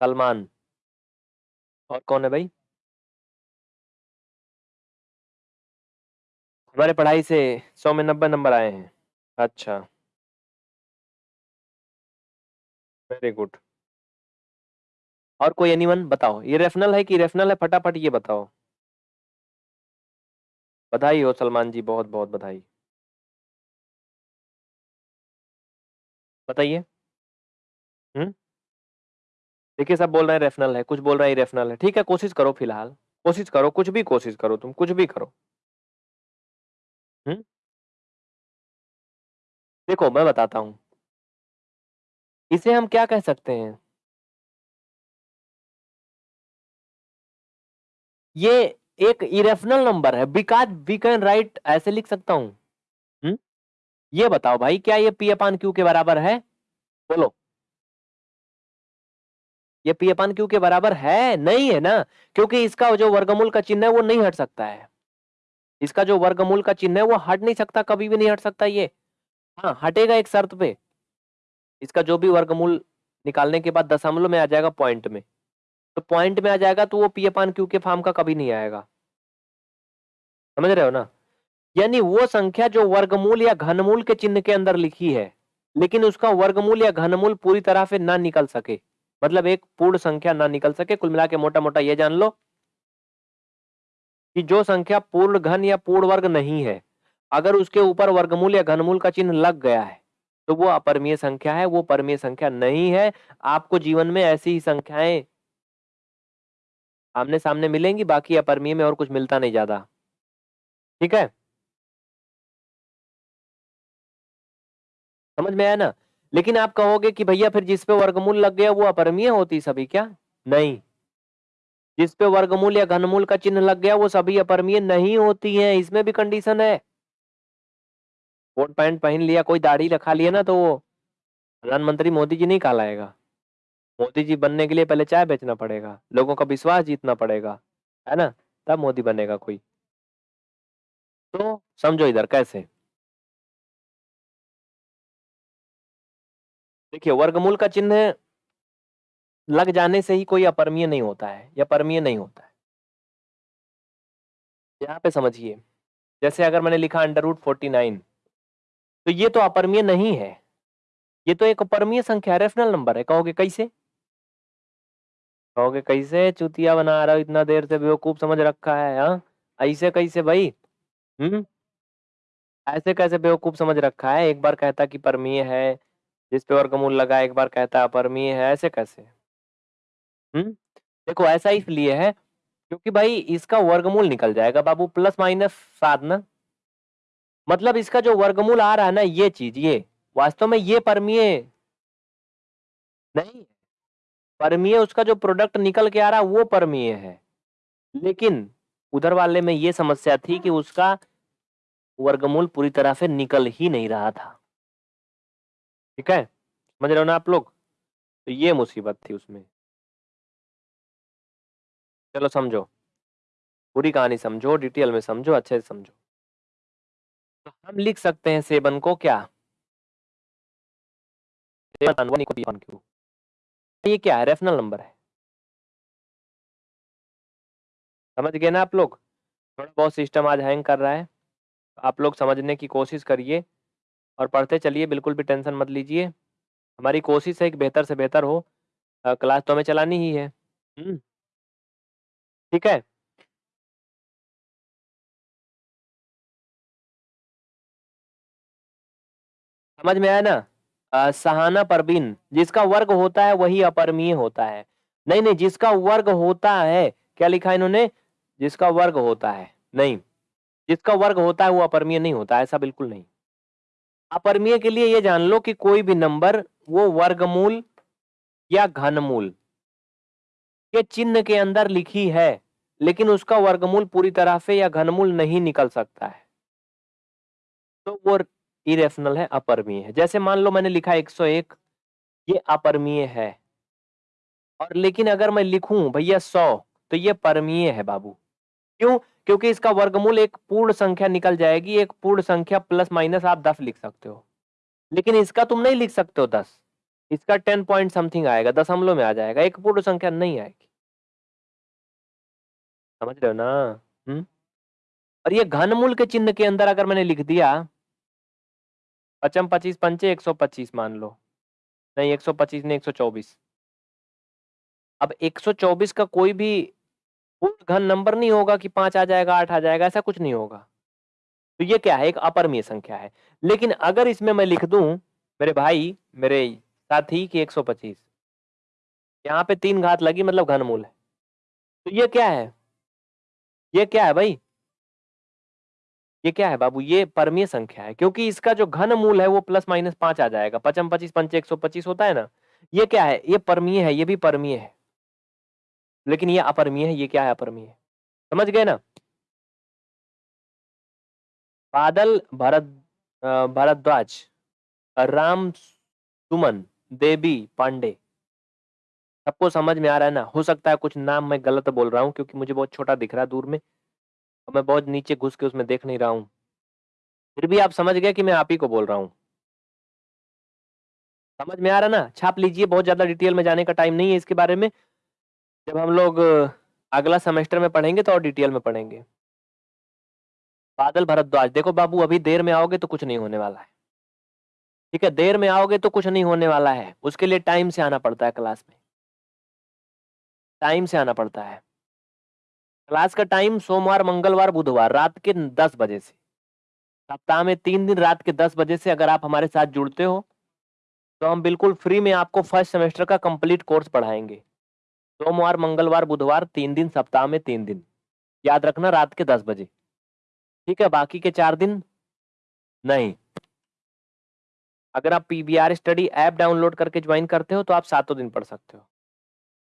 सलमान, और कौन है भाई? हमारे पढ़ाई से सौ में नब्बे नंबर आए हैं। अच्छा। वेरी गुड और कोई एनीवन बताओ। ये रेफनल है कि रेफनल है? फटाफट ये बताओ। बधाई हो सलमान जी, बहुत बहुत बधाई। बताइए। देखिए, सब बोल रहे हैं रेफनल है, कुछ बोल रहे हैं रेफनल है। ठीक है, कोशिश करो फ़िलहाल। कोशिश करो, कुछ भी कोशिश करो तुम, कुछ भी करो। हम्म देखो, मैं बताता हूँ। इसे हम क्या कह सकते हैं? ये एक इरेफनल नंबर है। बिकॉज़ वी कैन राइट ऐसे लिख सकता हूँ। हम्म? ये बताओ भाई, क्या ये पी अपान क्यू के बराबर है? बोलो। ये पी अपान क्यू के बराबर है? नहीं है ना? क्योंकि इसका जो वर्गमूल का चिन्ह है, वो नहीं हट सकता है। इसका जो वर्गमूल का चिन्ह है, वो हट नहीं सकता, कभी भी नहीं हट सकता ये। हाँ हटेगा एक शर्त पे। इसका जो भी वर्गमूल निकालने के बाद दशमलव में आ जाएगा पॉइंट में। तो पॉइंट में आ जाएगा तो वो पी अपान क्यू के फॉर्म का कभी नहीं आएगा। समझ रहे हो ना? यानी वो संख्या जो वर्गमूल या घनमूल के चिन्ह के अंदर लिखी है, लेकिन उसका वर्गमूल या घनमूल पूरी तरह से ना निकल सके। मतलब एक पूर्ण संख्या ना निकल सके। कुल मिला के मोटा मोटा ये जान लो कि जो संख्या पूर्ण घन या पूर्ण वर्ग नहीं है, अगर उसके ऊपर वर्गमूल या घनमूल का चिन्ह लग गया है तो वो अपरमीय संख्या है, वो परमीय संख्या नहीं है। आपको जीवन में ऐसी ही संख्याएँ आमने सामने मिलेंगी, बाकी अपरमीय में और कुछ मिलता नहीं ज़्यादा। ठीक है? समझ में आया ना? लेकिन आप कहोगे कि भैया फिर जिस पे वर्गमूल लग गया वो अपरमीय होती सभी क्या? नहीं। जिस पे वर्गमूल या घनमूल का चिन्ह लग गया वो सभी अपरमीय नहीं होती है, इसमें भी कंडीशन है। कोट पैंट पहन लिया, कोई दाढ़ी रखा लिया ना तो वो। प्रधानमंत्री मोदी जी नहीं कहलाएगा। मोदी जी बनने के लिए पहले चाय बेचना पड़ेगा, लोगों का विश्वास जीतना पड़ेगा, है ना? तब मोदी बनेगा कोई। तो समझो इधर कैसे? देखिए, वर्गमूल का चिन्ह लग जाने से ही कोई अपरमीय नहीं होता है, या परमीय नहीं होता है। यहाँ पे समझिए, जैसे अगर मैंने लिखा अंडर रूट फोर्टी नाइन तो ये तो अपरमीय नहीं है। ये तो एक अपरमीय संख्या रेफनल नंबर है, कहोगे कैसे? कहोगे, कैसे चुतिया बना रहा हो, इतना देर से बेवकूफ़ समझ रखा है हाँ? ऐसे कैसे भाई? हम्म? ऐसे कैसे बेवकूफ़ समझ रखा है? एक बार कहता कि परमीय है, जिस पे वर्गमूल लगा, एक बार कहता अपरमीय है, ऐसे कैसे? हम्म? देखो, ऐसा इसलिए है, क्योंकि भाई इसका वर्गमूल निकल जाएगा, बाबू, प्लस माइनस सात ना? मतलब इसका जो वर्गमूल आ रहा है ना, ये चीज़, ये, वास्तव में ये परमीय नहीं परमीय उसका जो प्रोडक्ट निकल के आ रहा वो परमीय है। लेकिन उधर वाले में ये समस्या थी कि उसका वर्गमूल पूरी तरह से निकल ही नहीं रहा था। ठीक है? समझ रहे हो ना आप लोग? तो ये मुसीबत थी उसमें। चलो समझो। पूरी कहानी समझो डिटेल में समझो अच्छे से समझो। तो हम लिख सकते हैं सेवन को क्या? ये क्या है? रेफनल नंबर है। समझ गए ना आप लोग? थोड़ा बहुत सिस्टम आज हैंग कर रहा है। आप लोग समझने की कोशिश करिए और पढ़ते चलिए बिल्कुल भी टेंशन मत लीजिए। हमारी कोशिश है कि बेहतर से बेहतर हो। आ, क्लास तो हमें चलानी ही है। हम्म। ठीक है? समझ में आया ना? सहाना परवीन जिसका वर्ग होता है वही अपरमीय होता है। नहीं नहीं, जिसका वर्ग होता है, क्या लिखा इन्होंने? जिसका वर्ग होता है, नहीं। जिसका वर्ग होता है वो अपरमीय नहीं होता, ऐसा बिल्कुल नहीं। अपरमीय के लिए ये जान लो कि कोई भी नंबर, वो वर्गमूल या घनमूल। के चिन्ह के अंदर लिखी है, लेकिन उसका वर्गमूल पूरी तरह से या घनमूल नहीं निकल सकता है। तो वो इरेशनल है, अपरमीय है। जैसे मान लो मैंने लिखा 101 ये अपरमीय है। और लेकिन अगर मैं लिखूं, भैया 100 तो ये परमीय है बाबू। क्यों? क्योंकि इसका वर्गमूल एक पूर्ण संख्या निकल जाएगी, एक पूर्ण संख्या प्लस माइनस आप दस लिख सकते हो। लेकिन इसका तुम नहीं लिख सकते हो दस। इसका टेन पॉइंट समथिंग आएगा, दशमलव में आ जाएगा, एक पूर्ण संख्या नहीं आएगी। समझ रहे हो ना? हम्म। और ये घनमूल के चिन्ह के अंदर अगर मैंने लिख दिया पचम पच्चीस पंचे एक सौ पच्चीस मान लो। नहीं, एक सौ पच्चीस नहीं, एक सौ चौबीस। अब एक सौ चौबीस का कोई भी पूर्ण घन नंबर नहीं होगा कि पाँच आ जाएगा, आठ आ जाएगा, ऐसा कुछ नहीं होगा। तो ये क्या है? एक अपरमीय संख्या है। लेकिन अगर इसमें मैं लिख दूँ, मेरे भाई, मेरे साथी की 125 यहाँ पे तीन घात लगी मतलब घनमूल है। तो ये क्या है? ये क्या है भाई? ये क्या है बाबू? ये परमीय संख्या है, क्योंकि इसका जो घन मूल है वो प्लस माइनस पाँच आ जाएगा। पचम पच्चीस, पंच एक सौ पच्चीस होता है ना? ये क्या है? ये परमीय है, ये भी परमीय है। लेकिन ये अपरमीय है, ये क्या है अपरमीय? समझ गए ना? बादल, भरत भरद्वाज, राम सुमन, देवी पांडे। सबको समझ में आ रहा है ना? हो सकता है कुछ नाम मैं गलत बोल रहा हूँ, क्योंकि मुझे बहुत छोटा दिख रहा है दूर में। और मैं बहुत नीचे घुस के उसमें देख नहीं रहा हूँ। फिर भी आप समझ गए कि मैं आप ही को बोल रहा हूँ। समझ में आ रहा ना? छाप लीजिए, बहुत ज़्यादा डिटेल में जाने का टाइम नहीं है इसके बारे में। जब हम लोग अगला सेमेस्टर में पढ़ेंगे तो और डिटेल में पढ़ेंगे। बादल भरद्वाज देखो बाबू, अभी देर में आओगे तो कुछ नहीं होने वाला है। ठीक है, देर में आओगे तो कुछ नहीं होने वाला है। उसके लिए टाइम से आना पड़ता है क्लास में। टाइम से आना पड़ता है। क्लास का टाइम सोमवार, मंगलवार, बुधवार, रात के दस बजे से। सप्ताह में तीन दिन रात के दस बजे से अगर आप हमारे साथ जुड़ते हो तो हम बिल्कुल फ्री में आपको फ़र्स्ट सेमेस्टर का कंप्लीट कोर्स पढ़ाएँगे। सोमवार, मंगलवार, बुधवार, तीन दिन, सप्ताह में तीन दिन। याद रखना रात के दस बजे। ठीक है, बाकी के चार दिन? नहीं। अगर आप पीबीआर स्टडी ऐप डाउनलोड करके ज्वाइन करते हो तो आप सातों दिन पढ़ सकते हो।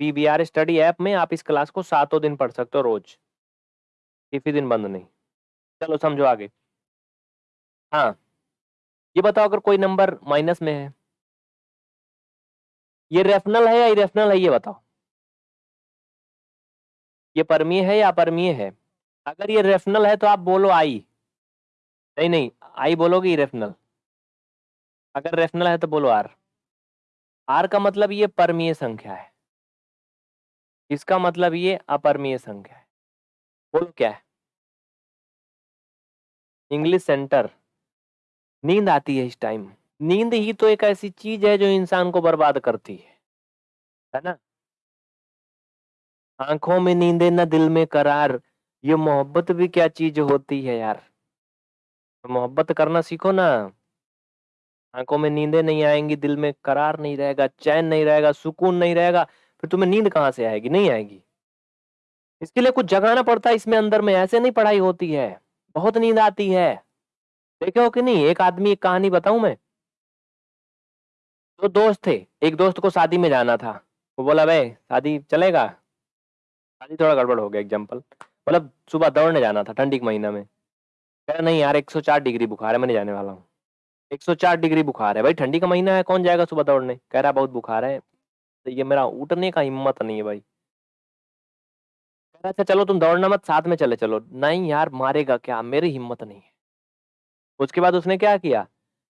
पीबीआर स्टडी ऐप में आप इस क्लास को सातों दिन पढ़ सकते हो रोज। किसी दिन बंद नहीं। चलो समझो आगे। हाँ। ये बताओ अगर कोई नंबर माइनस में है। ये रेफनल है या इरेफनल है ये बताओ? ये परमीय है या अपरमीय है? अगर ये रेफनल है तो आप बोलो आई नहीं नहीं आई बोलोगे इरेफनल अगर रेफनल है तो बोलो आर आर का मतलब ये परमीय संख्या है। इसका मतलब ये अपरमीय संख्या है। बोलो क्या है? इंग्लिश सेंटर नींद आती है इस टाइम नींद ही तो एक ऐसी चीज़ है जो इंसान को बर्बाद करती है है ना? आँखों में नींदे, न दिल में करार। ये मोहब्बत भी क्या चीज़ होती है यार? मोहब्बत करना सीखो ना। आँखों में नींदे नहीं आएँगी, दिल में करार नहीं रहेगा, चैन नहीं रहेगा, सुकून नहीं रहेगा। फिर तुम्हें नींद कहाँ से आएगी? नहीं आएगी। इसके लिए कुछ जगाना पड़ता है इसमें अंदर में, ऐसे नहीं पढ़ाई होती है। बहुत नींद आती है। देखे हो कि नहीं? एक आदमी एक कहानी बताऊँ मैं? दो दोस्त थे। एक दोस्त को शादी में जाना था। वो बोला, भाई, शादी चलेगा? शादी थोड़ा गड़बड़ हो गया एग्ज़ाम्पल मतलब सुबह दौड़ने जाना था ठंडी के महीना में। कह, नहीं यार 104 डिग्री बुखार है, मैं नहीं जाने वाला हूँ। 104 डिग्री बुखार है। भाई, ठंडी का महीना है, कौन जाएगा सुबह दौड़ने? कह रहा, बहुत बुखार है। तो ये मेरा उठने का हिम्मत नहीं है भाई। अच्छा चलो तुम दौड़ना मत, साथ में चले चलो। नहीं यार, मारेगा क्या? मेरी हिम्मत नहीं है। उसके बाद उसने क्या किया?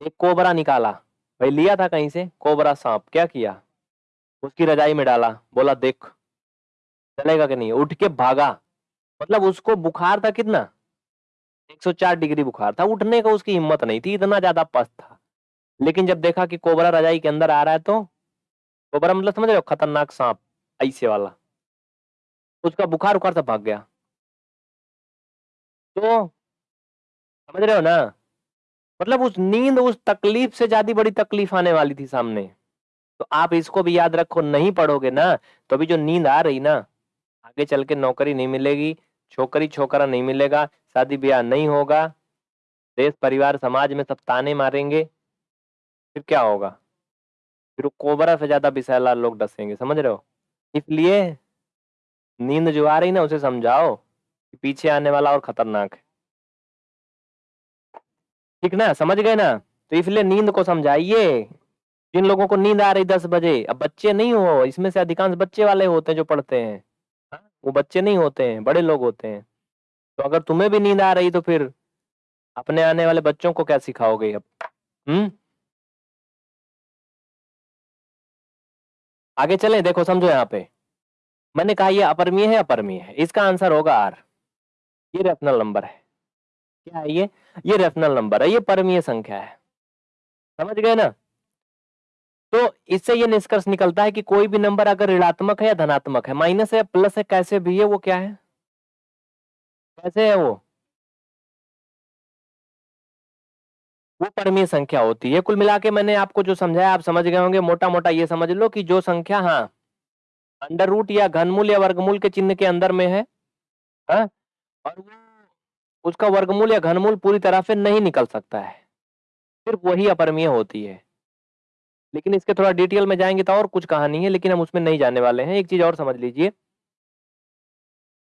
एक कोबरा निकाला। भाई लिया था कहीं से? कोबरा सांप। क्या किया? उसकी रजाई में डाला। बोला, देख, चलेगा कि नहीं? उठ के भागा। मतलब उसको बुखार था कितना? 104 डिग्री बुखार था। उठने का उसकी हिम्मत नहीं थी, इतना ज़्यादा पस्त था। लेकिन जब देखा कि कोबरा रजाई के अंदर आ रहा है तो कोबरा मतलब समझ रहे हो? खतरनाक सांप, ऐसे वाला। उसका बुखार उखार से भाग गया। तो समझ रहे हो ना? मतलब उस नींद उस तकलीफ़ से ज़्यादा बड़ी तकलीफ़ आने वाली थी सामने। तो आप इसको भी याद रखो, नहीं पढ़ोगे ना तो अभी जो नींद आ रही ना, आगे चल के नौकरी नहीं मिलेगी, छोकरी छोकरा नहीं मिलेगा, शादी ब्याह नहीं होगा, देश, परिवार, समाज में सब ताने मारेंगे, फिर क्या होगा? फिर कोबरा से ज़्यादा विषैला लोग डसेंगे समझ रहे हो? इसलिए नींद जो आ रही ना उसे समझाओ कि पीछे आने वाला और खतरनाक है। ठीक ना? समझ गए ना? तो इसलिए नींद को समझाइए। जिन लोगों को नींद आ रही दस बजे अब बच्चे नहीं हो इसमें से अधिकांश बच्चे वाले होते हैं जो पढ़ते हैं। हाँ, वो बच्चे नहीं होते हैं बड़े लोग होते हैं। तो अगर तुम्हें भी नींद आ रही तो फिर अपने आने वाले बच्चों को क्या सिखाओगे अब? हम्म? आगे चलें, देखो, समझो यहाँ पे। मैंने कहा, ये अपरमीय है अपरमीय है। इसका आंसर होगा आर। ये रेफनल नंबर है। क्या है ये? ये रेफनल नंबर है। ये परमीय संख्या है। समझ गए ना? तो इससे ये निष्कर्ष निकलता है कि कोई भी नंबर अगर ऋणात्मक है या धनात्मक है, माइनस है प्लस है, कैसे भी है, वो क्या है? कैसे है वो? वो परमीय संख्या होती है। कुल मिला के मैंने आपको जो समझाया, आप समझ गए होंगे मोटा मोटा ये समझ लो कि जो संख्या हाँ अंडर रूट या घनमूल या वर्गमूल के चिन्ह के अंदर में है, हा? और वो, उसका वर्गमूल या घनमूल पूरी तरह से नहीं निकल सकता है। सिर्फ़ वही अपरमीय होती है। लेकिन इसके थोड़ा डिटेल में जाएँगे तो और कुछ कहानी है, लेकिन हम उसमें नहीं जाने वाले हैं। एक चीज़ और समझ लीजिए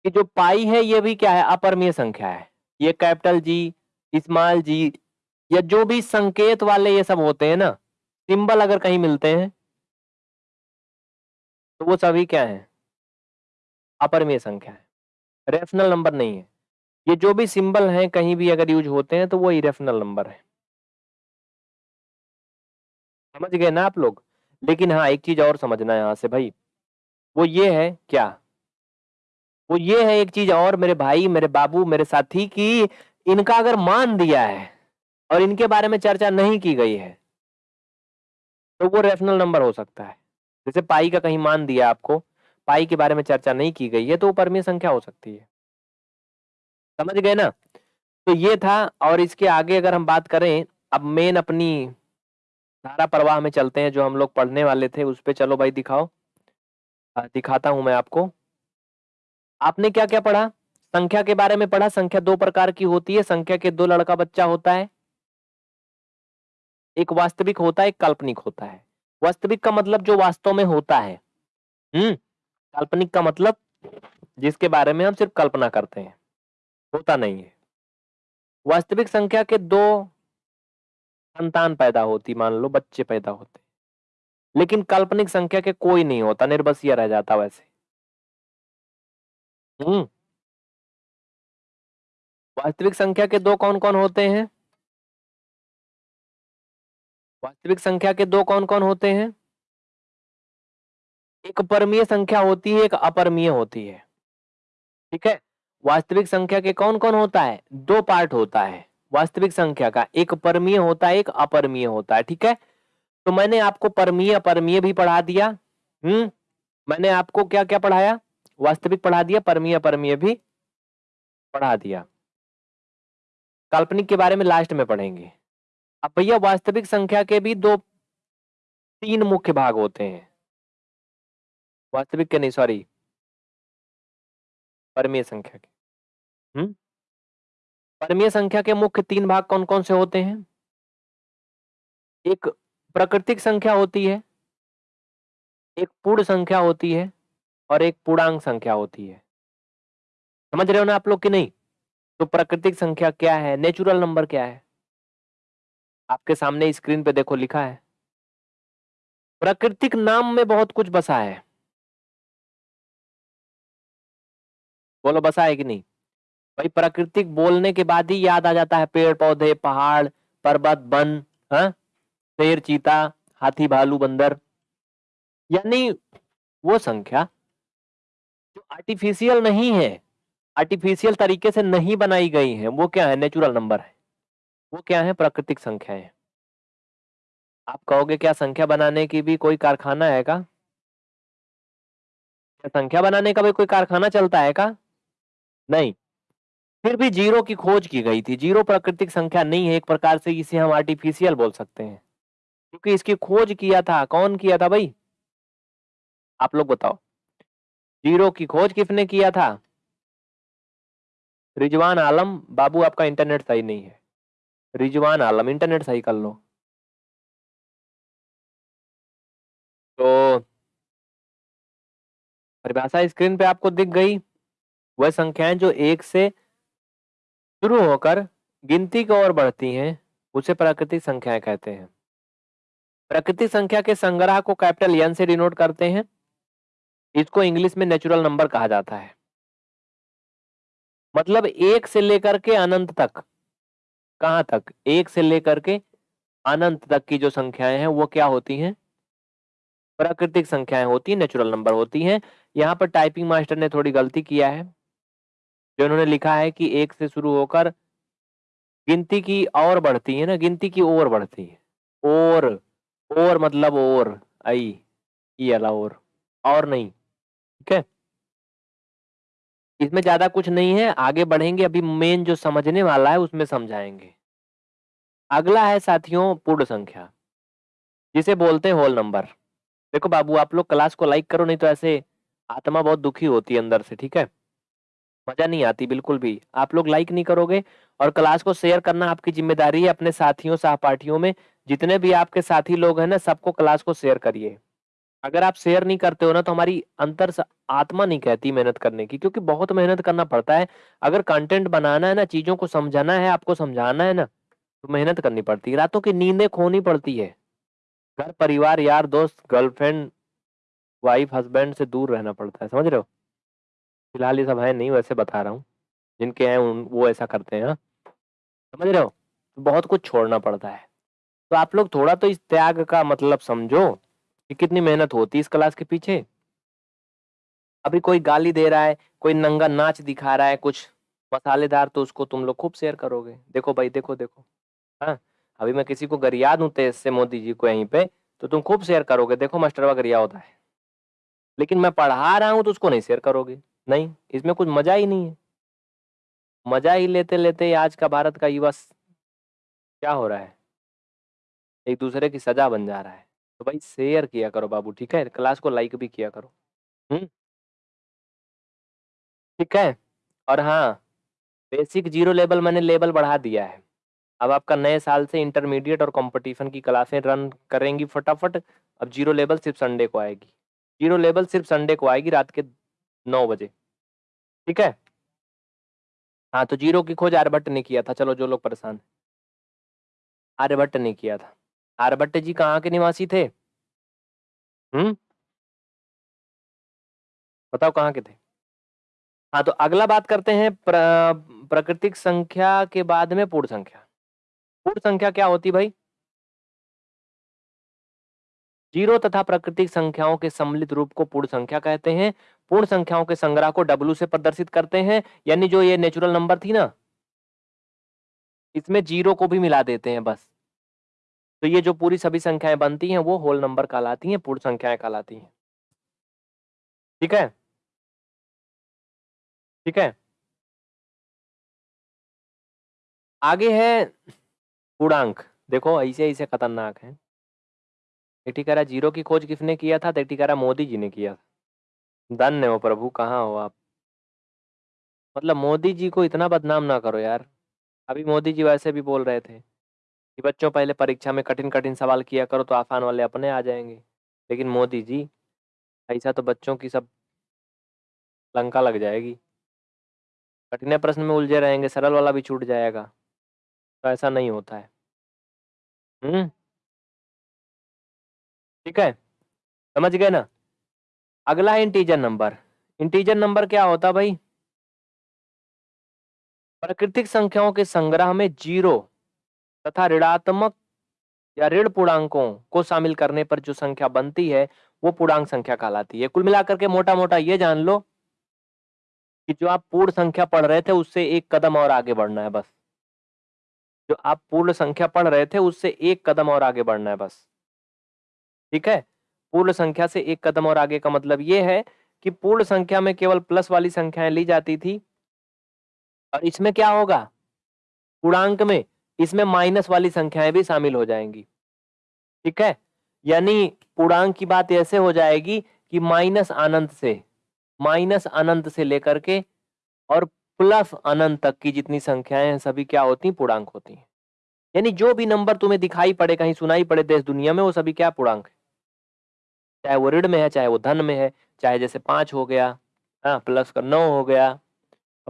कि जो पाई है, ये भी क्या है? अपरमीय संख्या है। ये कैपिटल जी, स्मॉल जी या जो भी संकेत वाले ये सब होते हैं ना, सिंबल अगर कहीं मिलते हैं तो वो सभी क्या है? अपरमीय संख्या है। रेफनल नंबर नहीं है। ये जो भी सिंबल हैं, कहीं भी अगर यूज़ होते हैं तो वो इरेफनल नंबर है। समझ गए ना आप लोग? लेकिन हाँ एक चीज़ और समझना यहाँ से भाई। वो ये है, क्या? वो ये है एक चीज़ और मेरे भाई, मेरे बाबू, मेरे साथी की इनका अगर मान दिया है और इनके बारे में चर्चा नहीं की गई है तो वो रेफनल नंबर हो सकता है। जैसे पाई का कहीं मान दिया आपको, पाई के बारे में चर्चा नहीं की गई है तो वो परमीय संख्या हो सकती है। समझ गए ना? तो ये था, और इसके आगे अगर हम बात करें, अब मेन अपनी धारा प्रवाह में चलते हैं, जो हम लोग पढ़ने वाले थे, उस पर चलो भाई दिखाओ। दिखाता हूँ मैं आपको। आपने क्या क्या पढ़ा? संख्या के बारे में पढ़ा? संख्या दो प्रकार की होती है, संख्या के दो लड़का बच्चा होता है एक वास्तविक होता है, एक काल्पनिक होता है। वास्तविक का मतलब जो वास्तव में होता है। हम्म काल्पनिक का मतलब जिसके बारे में हम सिर्फ़ कल्पना करते हैं, होता नहीं है। वास्तविक संख्या के दो संतान पैदा होती, मान लो, बच्चे पैदा होते। लेकिन काल्पनिक संख्या के कोई नहीं होता निर्बसिया रह जाता वैसे। हम्म वास्तविक संख्या के दो कौन कौन होते हैं? वास्तविक संख्या के दो कौन कौन होते हैं? एक परमीय संख्या होती है, एक अपरमीय होती है। ठीक है? वास्तविक संख्या के कौन कौन होता है? दो पार्ट होता है। वास्तविक संख्या का एक परमीय होता है, एक अपरमीय होता है। ठीक है? तो मैंने आपको परमीय, अपरमीय भी पढ़ा दिया। हम्म? मैंने आपको क्या क्या पढ़ाया? वास्तविक पढ़ा दिया, परमीय, अपरमीय भी पढ़ा दिया। काल्पनिक के बारे में लास्ट में पढ़ेंगे। अब भैया वास्तविक संख्या के भी दो, तीन मुख्य भाग होते हैं। वास्तविक के नहीं सॉरी परमीय संख्या के। हम्म? परमीय संख्या के मुख्य तीन भाग कौन कौन से होते हैं? एक प्राकृतिक संख्या होती है, एक पूर्ण संख्या होती है और एक पूर्णांक संख्या होती है। समझ रहे हो ना आप लोग कि नहीं? तो प्राकृतिक संख्या क्या है? नेचुरल नंबर क्या है? आपके सामने स्क्रीन पे देखो लिखा है, प्राकृतिक नाम में बहुत कुछ बसा है। बोलो, बसा है कि नहीं? भाई, प्राकृतिक बोलने के बाद ही याद आ जाता है पेड़ पौधे पहाड़, पर्वत, वन हाँ? शेर, चीता, हाथी, भालू, बंदर। यानी वो संख्या जो आर्टिफिशियल नहीं है आर्टिफिशियल तरीके से नहीं बनाई गई है, वो क्या है? नेचुरल नंबर है। वो क्या है? प्राकृतिक संख्या है आप कहोगे क्या संख्या बनाने की भी कोई कारखाना है का? क्या संख्या बनाने का भी कोई कारखाना चलता है का? नहीं। फिर भी ज़ीरो की खोज की गई थी। ज़ीरो प्राकृतिक संख्या नहीं है, एक प्रकार से इसे हम आर्टिफिशियल बोल सकते हैं। क्योंकि इसकी खोज किया था। कौन किया था भाई? आप लोग बताओ। ज़ीरो की खोज किसने किया था? रिजवान आलम, बाबू आपका इंटरनेट सही नहीं है। रिजवान आलम, इंटरनेट सही कर लो। तो परिभाषा स्क्रीन पे आपको दिख गई। वह संख्याएँ जो एक से शुरू होकर गिनती की ओर बढ़ती हैं, उसे प्राकृतिक संख्याएँ कहते हैं। प्राकृतिक संख्या के संग्रह को कैपिटल एन से डिनोट करते हैं। इसको इंग्लिश में नेचुरल नंबर कहा जाता है। मतलब एक से लेकर के अनंत तक। कहाँ तक? एक से लेकर के अनंत तक की जो संख्याएँ हैं, वो क्या होती हैं? प्राकृतिक संख्याएँ होती है नेचुरल नंबर होती हैं। यहाँ पर टाइपिंग मास्टर ने थोड़ी गलती किया है, जो उन्होंने लिखा है कि एक से शुरू होकर गिनती की और बढ़ती है ना, गिनती की ओर बढ़ती है। और और मतलब और आई अला और और नहीं, ठीक है? इसमें ज़्यादा कुछ नहीं है, आगे बढ़ेंगे, अभी मेन जो समझने वाला है, उसमें समझाएँगे। अगला है साथियों पूर्ण संख्या, जिसे बोलते हैं होल नंबर देखो बाबू, आप लोग क्लास को लाइक करो, नहीं तो ऐसे आत्मा बहुत दुखी होती है अंदर से, ठीक है? मज़ा नहीं आती बिल्कुल भी। आप लोग लाइक नहीं करोगे और क्लास को शेयर करना आपकी ज़िम्मेदारी है अपने साथियों, सहपाठियों में। जितने भी आपके साथी लोग हैं ना, सबको क्लास को शेयर करिए। अगर आप शेयर नहीं करते हो ना तो हमारी अंतर आत्मा नहीं कहती मेहनत करने की, क्योंकि बहुत मेहनत करना पड़ता है। अगर कंटेंट बनाना है ना, चीज़ों को समझाना है, आपको समझाना है ना तो मेहनत करनी पड़ती है। रातों की नींदें खोनी पड़ती है। घर, परिवार, यार, दोस्त गर्लफ्रेंड वाइफ हस्बैंड से दूर रहना पड़ता है। समझ रहे हो? फ़िलहाल ये सब है, नहीं वैसे बता रहा हूँ। जिनके हैं, उन, वो ऐसा करते हैं हाँ। समझ रहे हो? तो बहुत कुछ छोड़ना पड़ता है। तो आप लोग थोड़ा तो इस त्याग का मतलब समझो कि कितनी मेहनत होती है इस क्लास के पीछे। अभी कोई गाली दे रहा है, कोई नंगा नाच दिखा रहा है, कुछ मसालेदार तो उसको तुम लोग खूब शेयर करोगे। देखो भाई, देखो देखो। हाँ अभी मैं किसी को गरिया दूँ तेज से मोदी जी को यहीं पे तो तुम खूब शेयर करोगे। देखो, मास्टर मास्टरवा गरिया होता है। लेकिन मैं पढ़ा रहा हूँ तो उसको नहीं शेयर करोगे। नहीं, इसमें कुछ मज़ा ही नहीं है। मज़ा ही लेते लेते आज का भारत का युवा क्या हो रहा है? एक दूसरे की सजा बन जा रहा है। तो भाई शेयर किया करो बाबू, ठीक है? क्लास को लाइक भी किया करो। हम्म? ठीक है? और हाँ बेसिक ज़ीरो लेवल मैंने लेवल बढ़ा दिया है। अब आपका नए साल से इंटरमीडिएट और कंपटीशन की क्लासें रन करेंगी फटाफट। अब ज़ीरो लेवल सिर्फ़ संडे को आएगी। ज़ीरो लेवल सिर्फ़ संडे को आएगी रात के नौ बजे। ठीक है? हाँ तो ज़ीरो की खोज आर्यभट्ट ने किया था। चलो जो लोग परेशान आर्यभट्ट ने किया था। आर्यभट्ट जी कहाँ के निवासी थे? हम्म? बताओ कहाँ के थे? हाँ तो अगला बात करते हैं प्र, प्राकृतिक संख्या के बाद में पूर्ण संख्या। पूर्ण संख्या क्या होती भाई? ज़ीरो तथा प्राकृतिक संख्याओं के सम्मिलित रूप को पूर्ण संख्या कहते हैं। पूर्ण संख्याओं के संग्रह को डब्लू से प्रदर्शित करते हैं। यानी जो ये नेचुरल नंबर थी ना, इसमें ज़ीरो को भी मिला देते हैं बस। तो ये जो पूरी सभी संख्याएँ बनती हैं, वो होल नंबर कहलाती हैं, पूर्ण संख्याएँ कहलाती हैं। ठीक है? ठीक है? आगे है पूर्णांक। देखो, ऐसे ऐसे खतरनाक है। एटिकारा ज़ीरो की खोज किसने किया था? एटिकारा मोदी जी ने किया था। धन्य हो प्रभु, कहाँ हो आप? मतलब मोदी जी को इतना बदनाम ना करो यार। अभी मोदी जी वैसे भी बोल रहे थे कि बच्चों, पहले परीक्षा में कठिन कठिन सवाल किया करो तो आसान वाले अपने आ जाएँगे। लेकिन मोदी जी, ऐसा तो बच्चों की सब लंका लग जाएगी। कठिन प्रश्न में उलझे रहेंगे, सरल वाला भी छूट जाएगा। तो ऐसा नहीं होता है। हम्म ठीक है? समझ गए ना? अगला इंटीजर नंबर इंटीजर नंबर क्या होता भाई? प्राकृतिक संख्याओं के संग्रह में ज़ीरो तथा ऋणात्मक या ऋण पूर्णांकों को शामिल करने पर जो संख्या बनती है, वो पूर्णांक संख्या कहलाती है। कुल मिलाकर के मोटा मोटा ये जान लो कि जो आप पूर्ण संख्या पढ़ रहे थे, उससे एक कदम और आगे बढ़ना है बस। जो आप पूर्ण संख्या पढ़ रहे थे, उससे एक कदम और आगे बढ़ना है बस। ठीक है? पूर्ण संख्या से एक कदम और आगे का मतलब ये है कि पूर्ण संख्या में केवल प्लस वाली संख्याएँ ली जाती थी, और इसमें क्या होगा? पूर्णांक में इसमें माइनस वाली संख्याएँ भी शामिल हो जाएँगी। ठीक है? यानी पूर्णांक की बात ऐसे हो जाएगी कि माइनस अनंत से, माइनस अनंत से लेकर के और प्लस अनंत तक की जितनी संख्याएँ हैं, सभी क्या होती हैं? पूर्णांक होती हैं। यानी जो भी नंबर तुम्हें दिखाई पड़े, कहीं सुनाई पड़े देश, दुनिया में, वो सभी क्या पूर्णांक है? चाहे वो ऋण में है, चाहे वो धन में है, चाहे जैसे पाँच हो गया हाँ प्लस का नौ हो गया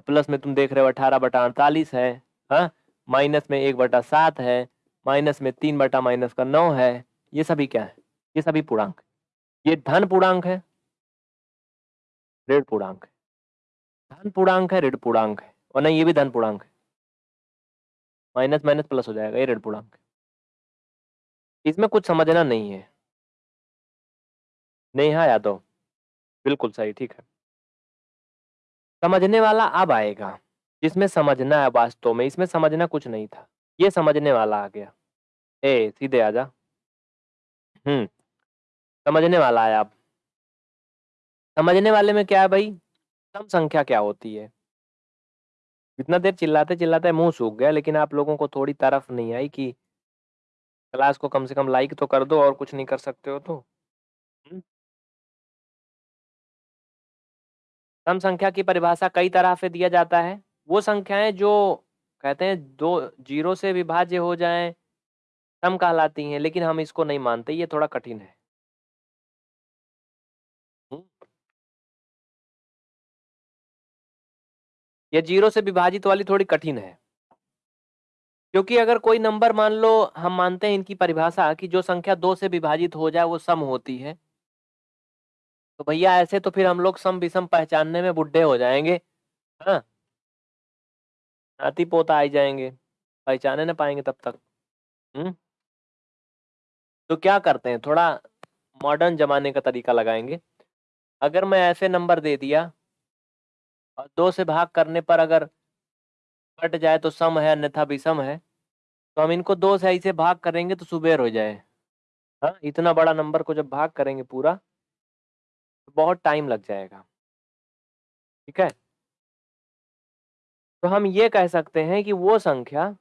प्लस में तुम देख रहे हो अठारह बटा अड़तालीस है हाँ माइनस में एक बटा सात है, माइनस में तीन बटा माइनस का नौ है, ये सभी क्या है? ये सभी पूर्णांक ये धन पूर्णांक है, ऋण पूर्णांक है। धन पूर्णांक है, ऋण पूर्णांक है और नहीं ये भी धन पूर्णांक है। माइनस माइनस प्लस हो जाएगा, ये ऋण पूर्णांक इसमें कुछ समझना नहीं है। नेहा यादव, बिल्कुल सही, ठीक है। समझने वाला अब आएगा, जिसमें समझना है वास्तव में, इसमें समझना कुछ नहीं था। ये समझने वाला आ गया। ए, सीधे आजा। हम्म समझने वाला है आप समझने वाले में क्या है भाई? सम संख्या क्या होती है? इतना देर चिल्लाते चिल्लाते मुँह सूख गया, लेकिन आप लोगों को थोड़ी तरफ़ नहीं आई कि क्लास को कम से कम लाइक तो कर दो और कुछ नहीं कर सकते हो तो? सम संख्या की परिभाषा कई तरह से दिया जाता है। वो संख्याएँ जो कहते हैं दो, ज़ीरो से विभाज्य हो जाएँ, सम कहलाती हैं, लेकिन हम इसको नहीं मानते, ये थोड़ा कठिन है। ये ज़ीरो से विभाजित वाली थोड़ी कठिन है। क्योंकि अगर कोई नंबर मान लो, हम मानते हैं इनकी परिभाषा कि जो संख्या दो से विभाजित हो जाए, वो सम होती है। तो भैया ऐसे तो फिर हम लोग सम विषम पहचानने में बुढ़े हो जाएँगे हाँ नाती पोता आ जाएँगे, पहचाने ना पाएँगे तब तक। हम्म? तो क्या करते हैं? थोड़ा मॉडर्न जमाने का तरीका लगाएँगे। अगर मैं ऐसे नंबर दे दिया और दो से भाग करने पर अगर कट जाए तो सम है, अन्यथा विषम है। तो हम इनको दो से ऐसे भाग करेंगे तो सुबेर हो जाए। हाँ इतना बड़ा नंबर को जब भाग करेंगे पूरा तो बहुत टाइम लग जाएगा। ठीक है? तो हम ये कह सकते हैं कि वो संख्या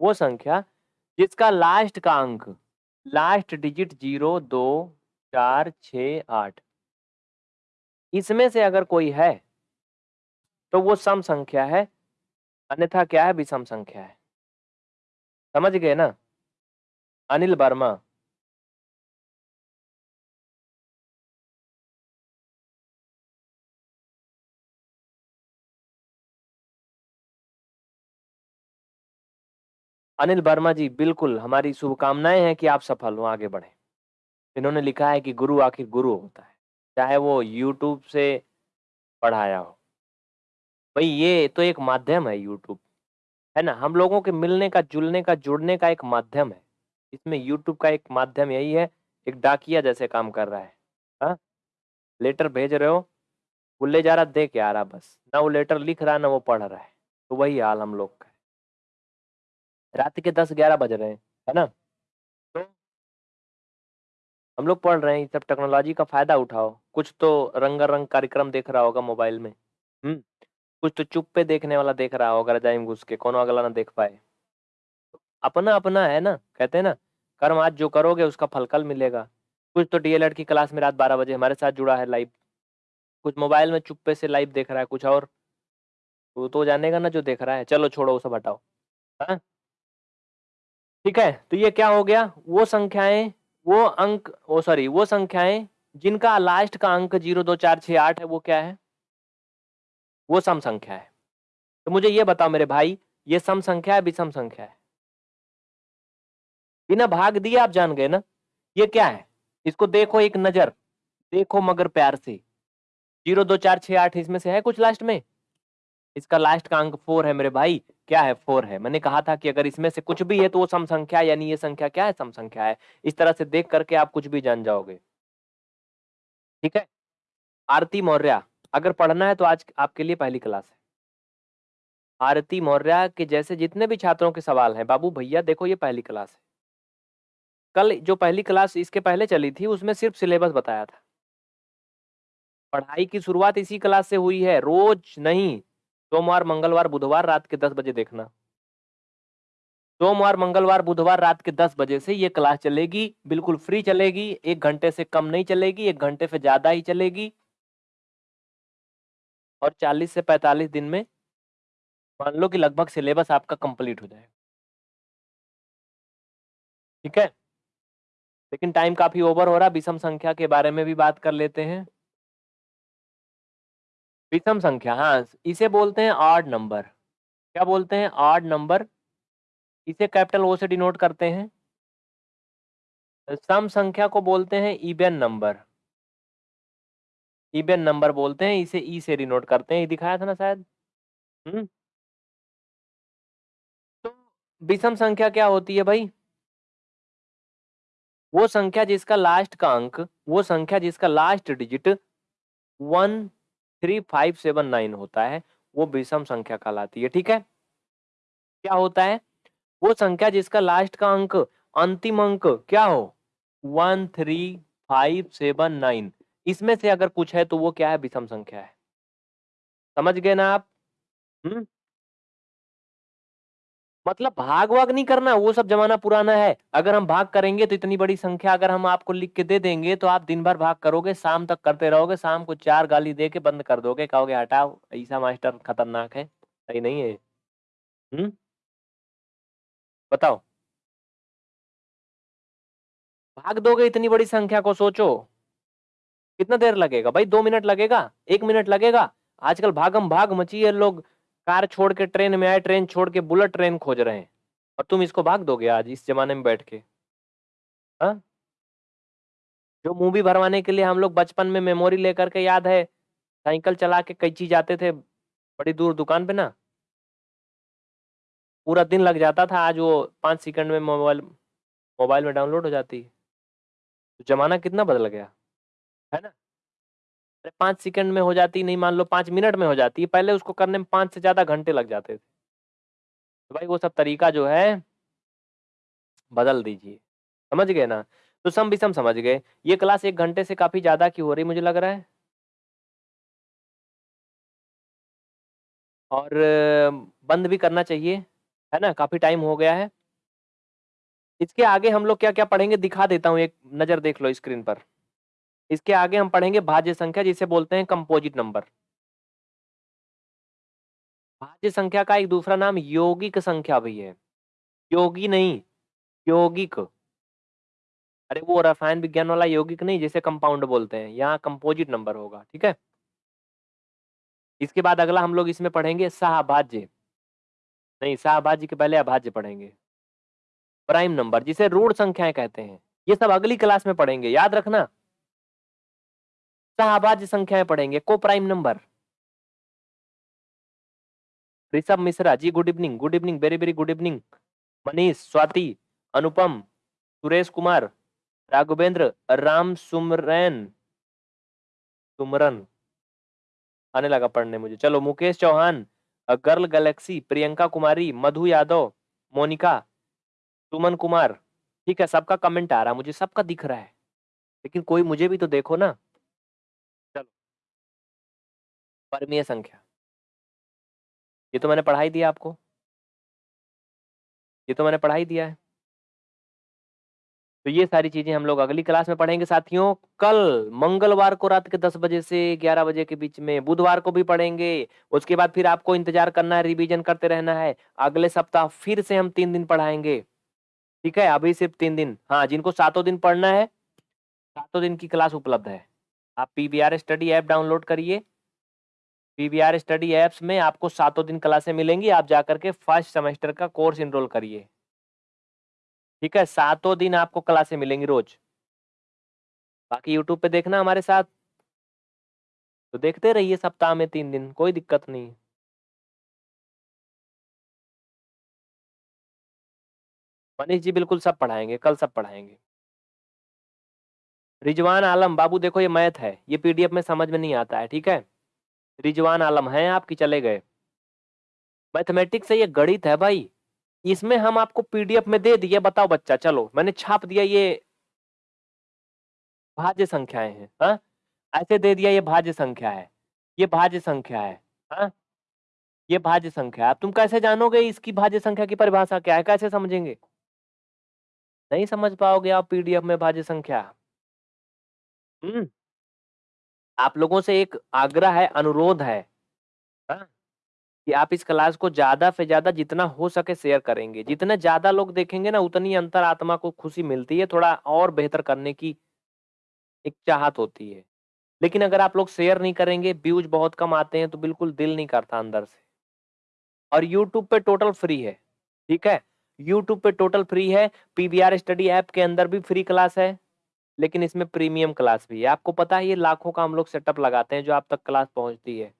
वो संख्या जिसका लास्ट का अंक लास्ट डिजिट ज़ीरो दो, चार छ आठ, इसमें से अगर कोई है तो वो सम संख्या है, अन्यथा क्या है? विषम संख्या है। समझ गए ना? अनिल वर्मा। अनिल वर्मा जी, बिल्कुल, हमारी शुभकामनाएँ हैं कि आप सफल हो, आगे बढ़े। इन्होंने लिखा है कि गुरु आखिर गुरु होता है, चाहे वो यूट्यूब से पढ़ाया हो। भाई ये तो एक माध्यम है यूट्यूब है ना? हम लोगों के मिलने का, जुलने का, जुड़ने का एक माध्यम है। इसमें यूट्यूब का एक माध्यम यही है, एक डाकिया जैसे काम कर रहा है। हा? लेटर भेज रहे हो, वो ले जा रहा, दे के आ रहा बस। ना वो लेटर लिख रहा, ना वो पढ़ रहा है। तो वही हाल हम लोग का है। रात के दस ग्यारह बज रहे हैं, है ना? तो हम लोग पढ़ रहे हैं सब टेक्नोलॉजी का फ़ायदा उठाओ। कुछ तो रंगारंग कार्यक्रम देख रहा होगा मोबाइल में। हम्म। कुछ तो चुप पे देखने वाला देख रहा होगा, रजाई घुस के, कौन अगला ना देख पाए। अपना अपना है ना, कहते हैं ना, कर्म आज जो करोगे उसका फल कल मिलेगा। कुछ तो डीएलएड की क्लास में रात बारह बजे हमारे साथ जुड़ा है लाइव। कुछ मोबाइल में चुप्पे से लाइव देख रहा है, कुछ और। वो तो जानेगा ना जो देख रहा है। चलो छोड़ो सब हटाओ। हाँ? ठीक है तो ये क्या हो गया? वो संख्याएँ, वो अंक, ओ सॉरी, वो संख्याएँ, जिनका लास्ट का अंक ज़ीरो दो, चार छः आठ है, वो क्या है? वो सम संख्या है। तो मुझे ये बताओ मेरे भाई, ये सम संख्या है विषम संख्या है? बिना भाग दिए आप जान गए ना, ये क्या है? इसको देखो एक नज़र, देखो मगर प्यार से। ज़ीरो, दो, चार छः आठ इसमें से है कुछ लास्ट में? इसका लास्ट का अंक फोर है मेरे भाई। क्या है फोर है? मैंने कहा था कि अगर इसमें से कुछ भी है तो वो सम संख्या यानी ये संख्या क्या है? सम संख्या है। इस तरह से देख करके आप कुछ भी जान जाओगे। ठीक है? आरती मौर्य अगर पढ़ना है तो आज आपके लिए पहली क्लास है। आरती मौर्य के जैसे जितने भी छात्रों के सवाल हैं, बाबू भैया देखो ये पहली क्लास है। कल जो पहली क्लास इसके पहले चली थी, उसमें सिर्फ़ सिलेबस बताया था। पढ़ाई की शुरुआत इसी क्लास से हुई है, रोज नहीं, सोमवार, मंगलवार, बुधवार रात के दस बजे देखना। सोमवार, मंगलवार, बुधवार रात के दस बजे से ये क्लास चलेगी, बिल्कुल फ्री चलेगी, एक घंटे से कम नहीं चलेगी, एक घंटे से ज़्यादा ही चलेगी। और 40 से 45 दिन में मान लो कि लगभग सिलेबस आपका कंप्लीट हो जाएगा। ठीक है? लेकिन टाइम काफ़ी ओवर हो रहा विषम संख्या के बारे में भी बात कर लेते हैं। विषम संख्या हाँ इसे बोलते हैं ऑड नंबर क्या बोलते हैं ऑड नंबर इसे कैपिटल ओ से डिनोट करते हैं। सम संख्या को बोलते हैं इवेन नंबर इवेन नंबर बोलते हैं इसे ई से डिनोट करते हैं दिखाया था ना शायद? हम्म तो विषम संख्या क्या होती है भाई? वो संख्या जिसका लास्ट का अंक वो संख्या जिसका last digit one three five seven nine होता है वो विषम संख्या कहलाती है ठीक है? क्या होता है? वो संख्या जिसका लास्ट का अंक अंतिम अंक क्या हो? One three five seven nine इसमें से अगर कुछ है तो वो क्या है? विषम संख्या है। समझ गए ना आप? हम्म मतलब भाग वाग नहीं करना, वो सब जमाना पुराना है। अगर हम भाग करेंगे तो इतनी बड़ी संख्या अगर हम आपको लिख के दे देंगे तो आप दिन भर भाग करोगे, शाम तक करते रहोगे, शाम को चार गाली दे के बंद कर दोगे, कहोगे, हटाओ ऐसा मास्टर खतरनाक है। सही नहीं है। हम्म बताओ। भाग दोगे इतनी बड़ी संख्या को, सोचो। कितना देर लगेगा? भाई, दो मिनट लगेगा, एक मिनट लगेगा। आजकल भागम भाग मची है लोग। कार छोड़ के ट्रेन में आए, ट्रेन छोड़ के बुलेट ट्रेन खोज रहे हैं। और तुम इसको भाग दोगे आज, इस जमाने में बैठ के? हा? जो मूवी भरवाने के लिए हम लोग बचपन में मेमोरी लेकर के याद है, साइकिल चला के कैची जाते थे, बड़ी दूर दुकान पे ना? पूरा दिन लग जाता था, आज वो पाँच सेकंड में मोबाइल मोबाइल में डाउनलोड हो जाती। तो जमाना कितना बदल गया? है ना? अरे, पाँच सेकंड में हो जाती, नहीं मान लो पाँच मिनट में हो जाती पहले उसको करने में पाँच से ज़्यादा घंटे लग जाते थे। तो भाई वो सब तरीका जो है, बदल दीजिए। समझ गए ना? तो सम विषम समझ गए। ये क्लास एक घंटे से काफ़ी ज़्यादा की हो रही मुझे लग रहा है। और, बंद भी करना चाहिए, है ना? काफ़ी टाइम हो गया है। इसके आगे हम लोग क्या-क्या पढ़ेंगे, दिखा देता हूँ, एक नज़र देख लो स्क्रीन पर। इसके आगे हम पढ़ेंगे भाज्य संख्या जिसे बोलते हैं कंपोजिट नंबर। भाज्य संख्या का एक दूसरा नाम यौगिक संख्या भी है। योगी नहीं, यौगिक। अरे वो रसायन विज्ञान वाला यौगिक नहीं जिसे कंपाउंड बोलते हैं, यहाँ कंपोजिट नंबर होगा, ठीक है? इसके बाद अगला हम लोग इसमें पढ़ेंगे सहभाज्य। नहीं, सहभाज्य के पहले अभाज्य पढ़ेंगे। प्राइम नंबर जिसे रूढ़ संख्याएँ कहते हैं। ये सब अगली क्लास में पढ़ेंगे, याद रखना। सहभाज्य संख्याएँ पढ़ेंगे, को prime number. Rishabh Mishra ji good evening good evening very very good evening Manish Swati Anupam Suresh Kumar Raghavendra Ram Sumran. Sumran. आने लगा पढ़ने मुझे। चलो मुकेश चौहान गर्ल गैलेक्सी प्रियंका कुमारी मधु यादव मोनिका सुमन कुमार। ठीक है सबका कमेंट आ रहा है मुझे सबका दिख रहा है। लेकिन कोई मुझे भी तो देखो ना। परमीय संख्या। ये तो मैंने पढ़ाई दिया आपको। ये तो मैंने पढ़ाई दिया है। तो ये सारी चीज़ें हम लोग अगली क्लास में पढ़ेंगे साथियों। कल मंगलवार को रात के 10 बजे से 11 बजे के बीच में बुधवार को भी पढ़ेंगे। उसके बाद फिर आपको इंतज़ार करना है, रिवीजन करते रहना है। अगले सप्ताह फिर से हम तीन दिन पढ़ाएँगे। ठीक है? अभी सिर्फ़ तीन दिन। हाँ जिनको सातों दिन पढ़ना है, सातों दिन की क्लास उपलब्ध है। आप पीबीआर स्टडी ऐप डाउनलोड करिए। पीबीआर स्टडी एप्स में आपको सातों दिन क्लासें मिलेंगी। आप जाकर के फ़र्स्ट सेमेस्टर का कोर्स इनरोल करिए। ठीक है? सातों दिन आपको क्लासें मिलेंगी रोज। बाकी यूट्यूब पे देखना हमारे साथ। तो देखते रहिए सप्ताह में तीन दिन, कोई दिक्कत नहीं। मनीष जी बिल्कुल सब पढ़ाएँगे, कल सब पढ़ाएँगे। रिजवान आलम, बाबू देखो ये मैथ है, ये पीडीएफ में समझ में नहीं आता है, ठीक है? रिजवान आलम है आपकी चले गए। मैथमेटिक्स से ये गणित है भाई। इसमें हम आपको पीडीएफ में दे दिए, बताओ बच्चा, चलो, मैंने छाप दिया ये भाज्य संख्याएँ हैं, हा? ऐसे दे दिया ये भाज्य संख्या है, ये भाज्य संख्या है, हा? ये भाज्य संख्या है तुम कैसे जानोगे इसकी भाज्य संख्या की परिभाषा क्या है, कैसे समझेंगे? नहीं समझ पाओगे आप पीडीएफ में भाज्य संख्या। हम्म। आप लोगों से एक आग्रह है अनुरोध है। हा? कि आप इस क्लास को ज़्यादा से ज़्यादा जितना हो सके शेयर करेंगे। जितने ज़्यादा लोग देखेंगे ना उतनी अंतर आत्मा को खुशी मिलती है थोड़ा और बेहतर करने की एक चाहत होती है। लेकिन अगर आप लोग शेयर नहीं करेंगे व्यूज़ बहुत कम आते हैं तो बिल्कुल दिल नहीं करता अंदर से। और यूट्यूब पे टोटल फ्री है ठीक है? यूट्यूब पे टोटल फ्री है पीबीआर स्टडी ऐप के अंदर भी फ्री क्लास है। लेकिन इसमें प्रीमियम क्लास भी है। आपको पता है ये लाखों का हम लोग सेटअप लगाते हैं जो आप तक क्लास पहुँचती है।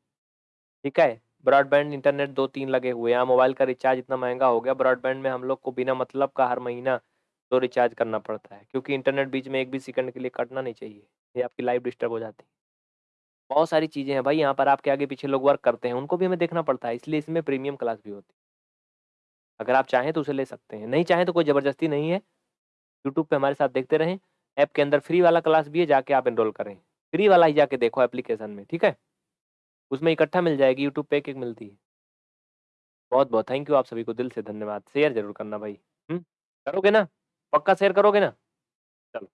ठीक है? ब्रॉडबैंड, इंटरनेट दो तीन लगे हुए हैं। मोबाइल का रिचार्ज इतना महँगा हो गया, ब्रॉडबैंड में हम लोग को बिना मतलब का हर महीना दो रिचार्ज करना पड़ता है, क्योंकि इंटरनेट बीच में एक भी सेकंड के लिए कटना नहीं चाहिए, ये आपकी लाइफ डिस्टर्ब हो जाती है। बहुत सारी चीज़ें हैं भाई, यहाँ पर आपके आगे पीछे लोग वर्क करते हैं, उनको भी हमें देखना पड़ता है, इसलिए इसमें प्रीमियम क्लास भी होती है। अगर आप चाहें तो उसे ले सकते हैं, नहीं चाहें तो कोई ज़बरदस्ती नहीं है। यूट्यूब पे हमारे साथ देखते रहें। ऐप के अंदर फ्री वाला क्लास भी है, जाके आप एनरोल करें। फ्री वाला ही जाके देखो एप्लीकेशन में, ठीक है? उसमें इकट्ठा मिल जाएगी यूट्यूब पे एक एक मिलती है। बहुत बहुत थैंक यू आप सभी को, दिल से धन्यवाद। शेयर ज़रूर करना भाई। हम्म करोगे ना? पक्का शेयर करोगे ना? चलो।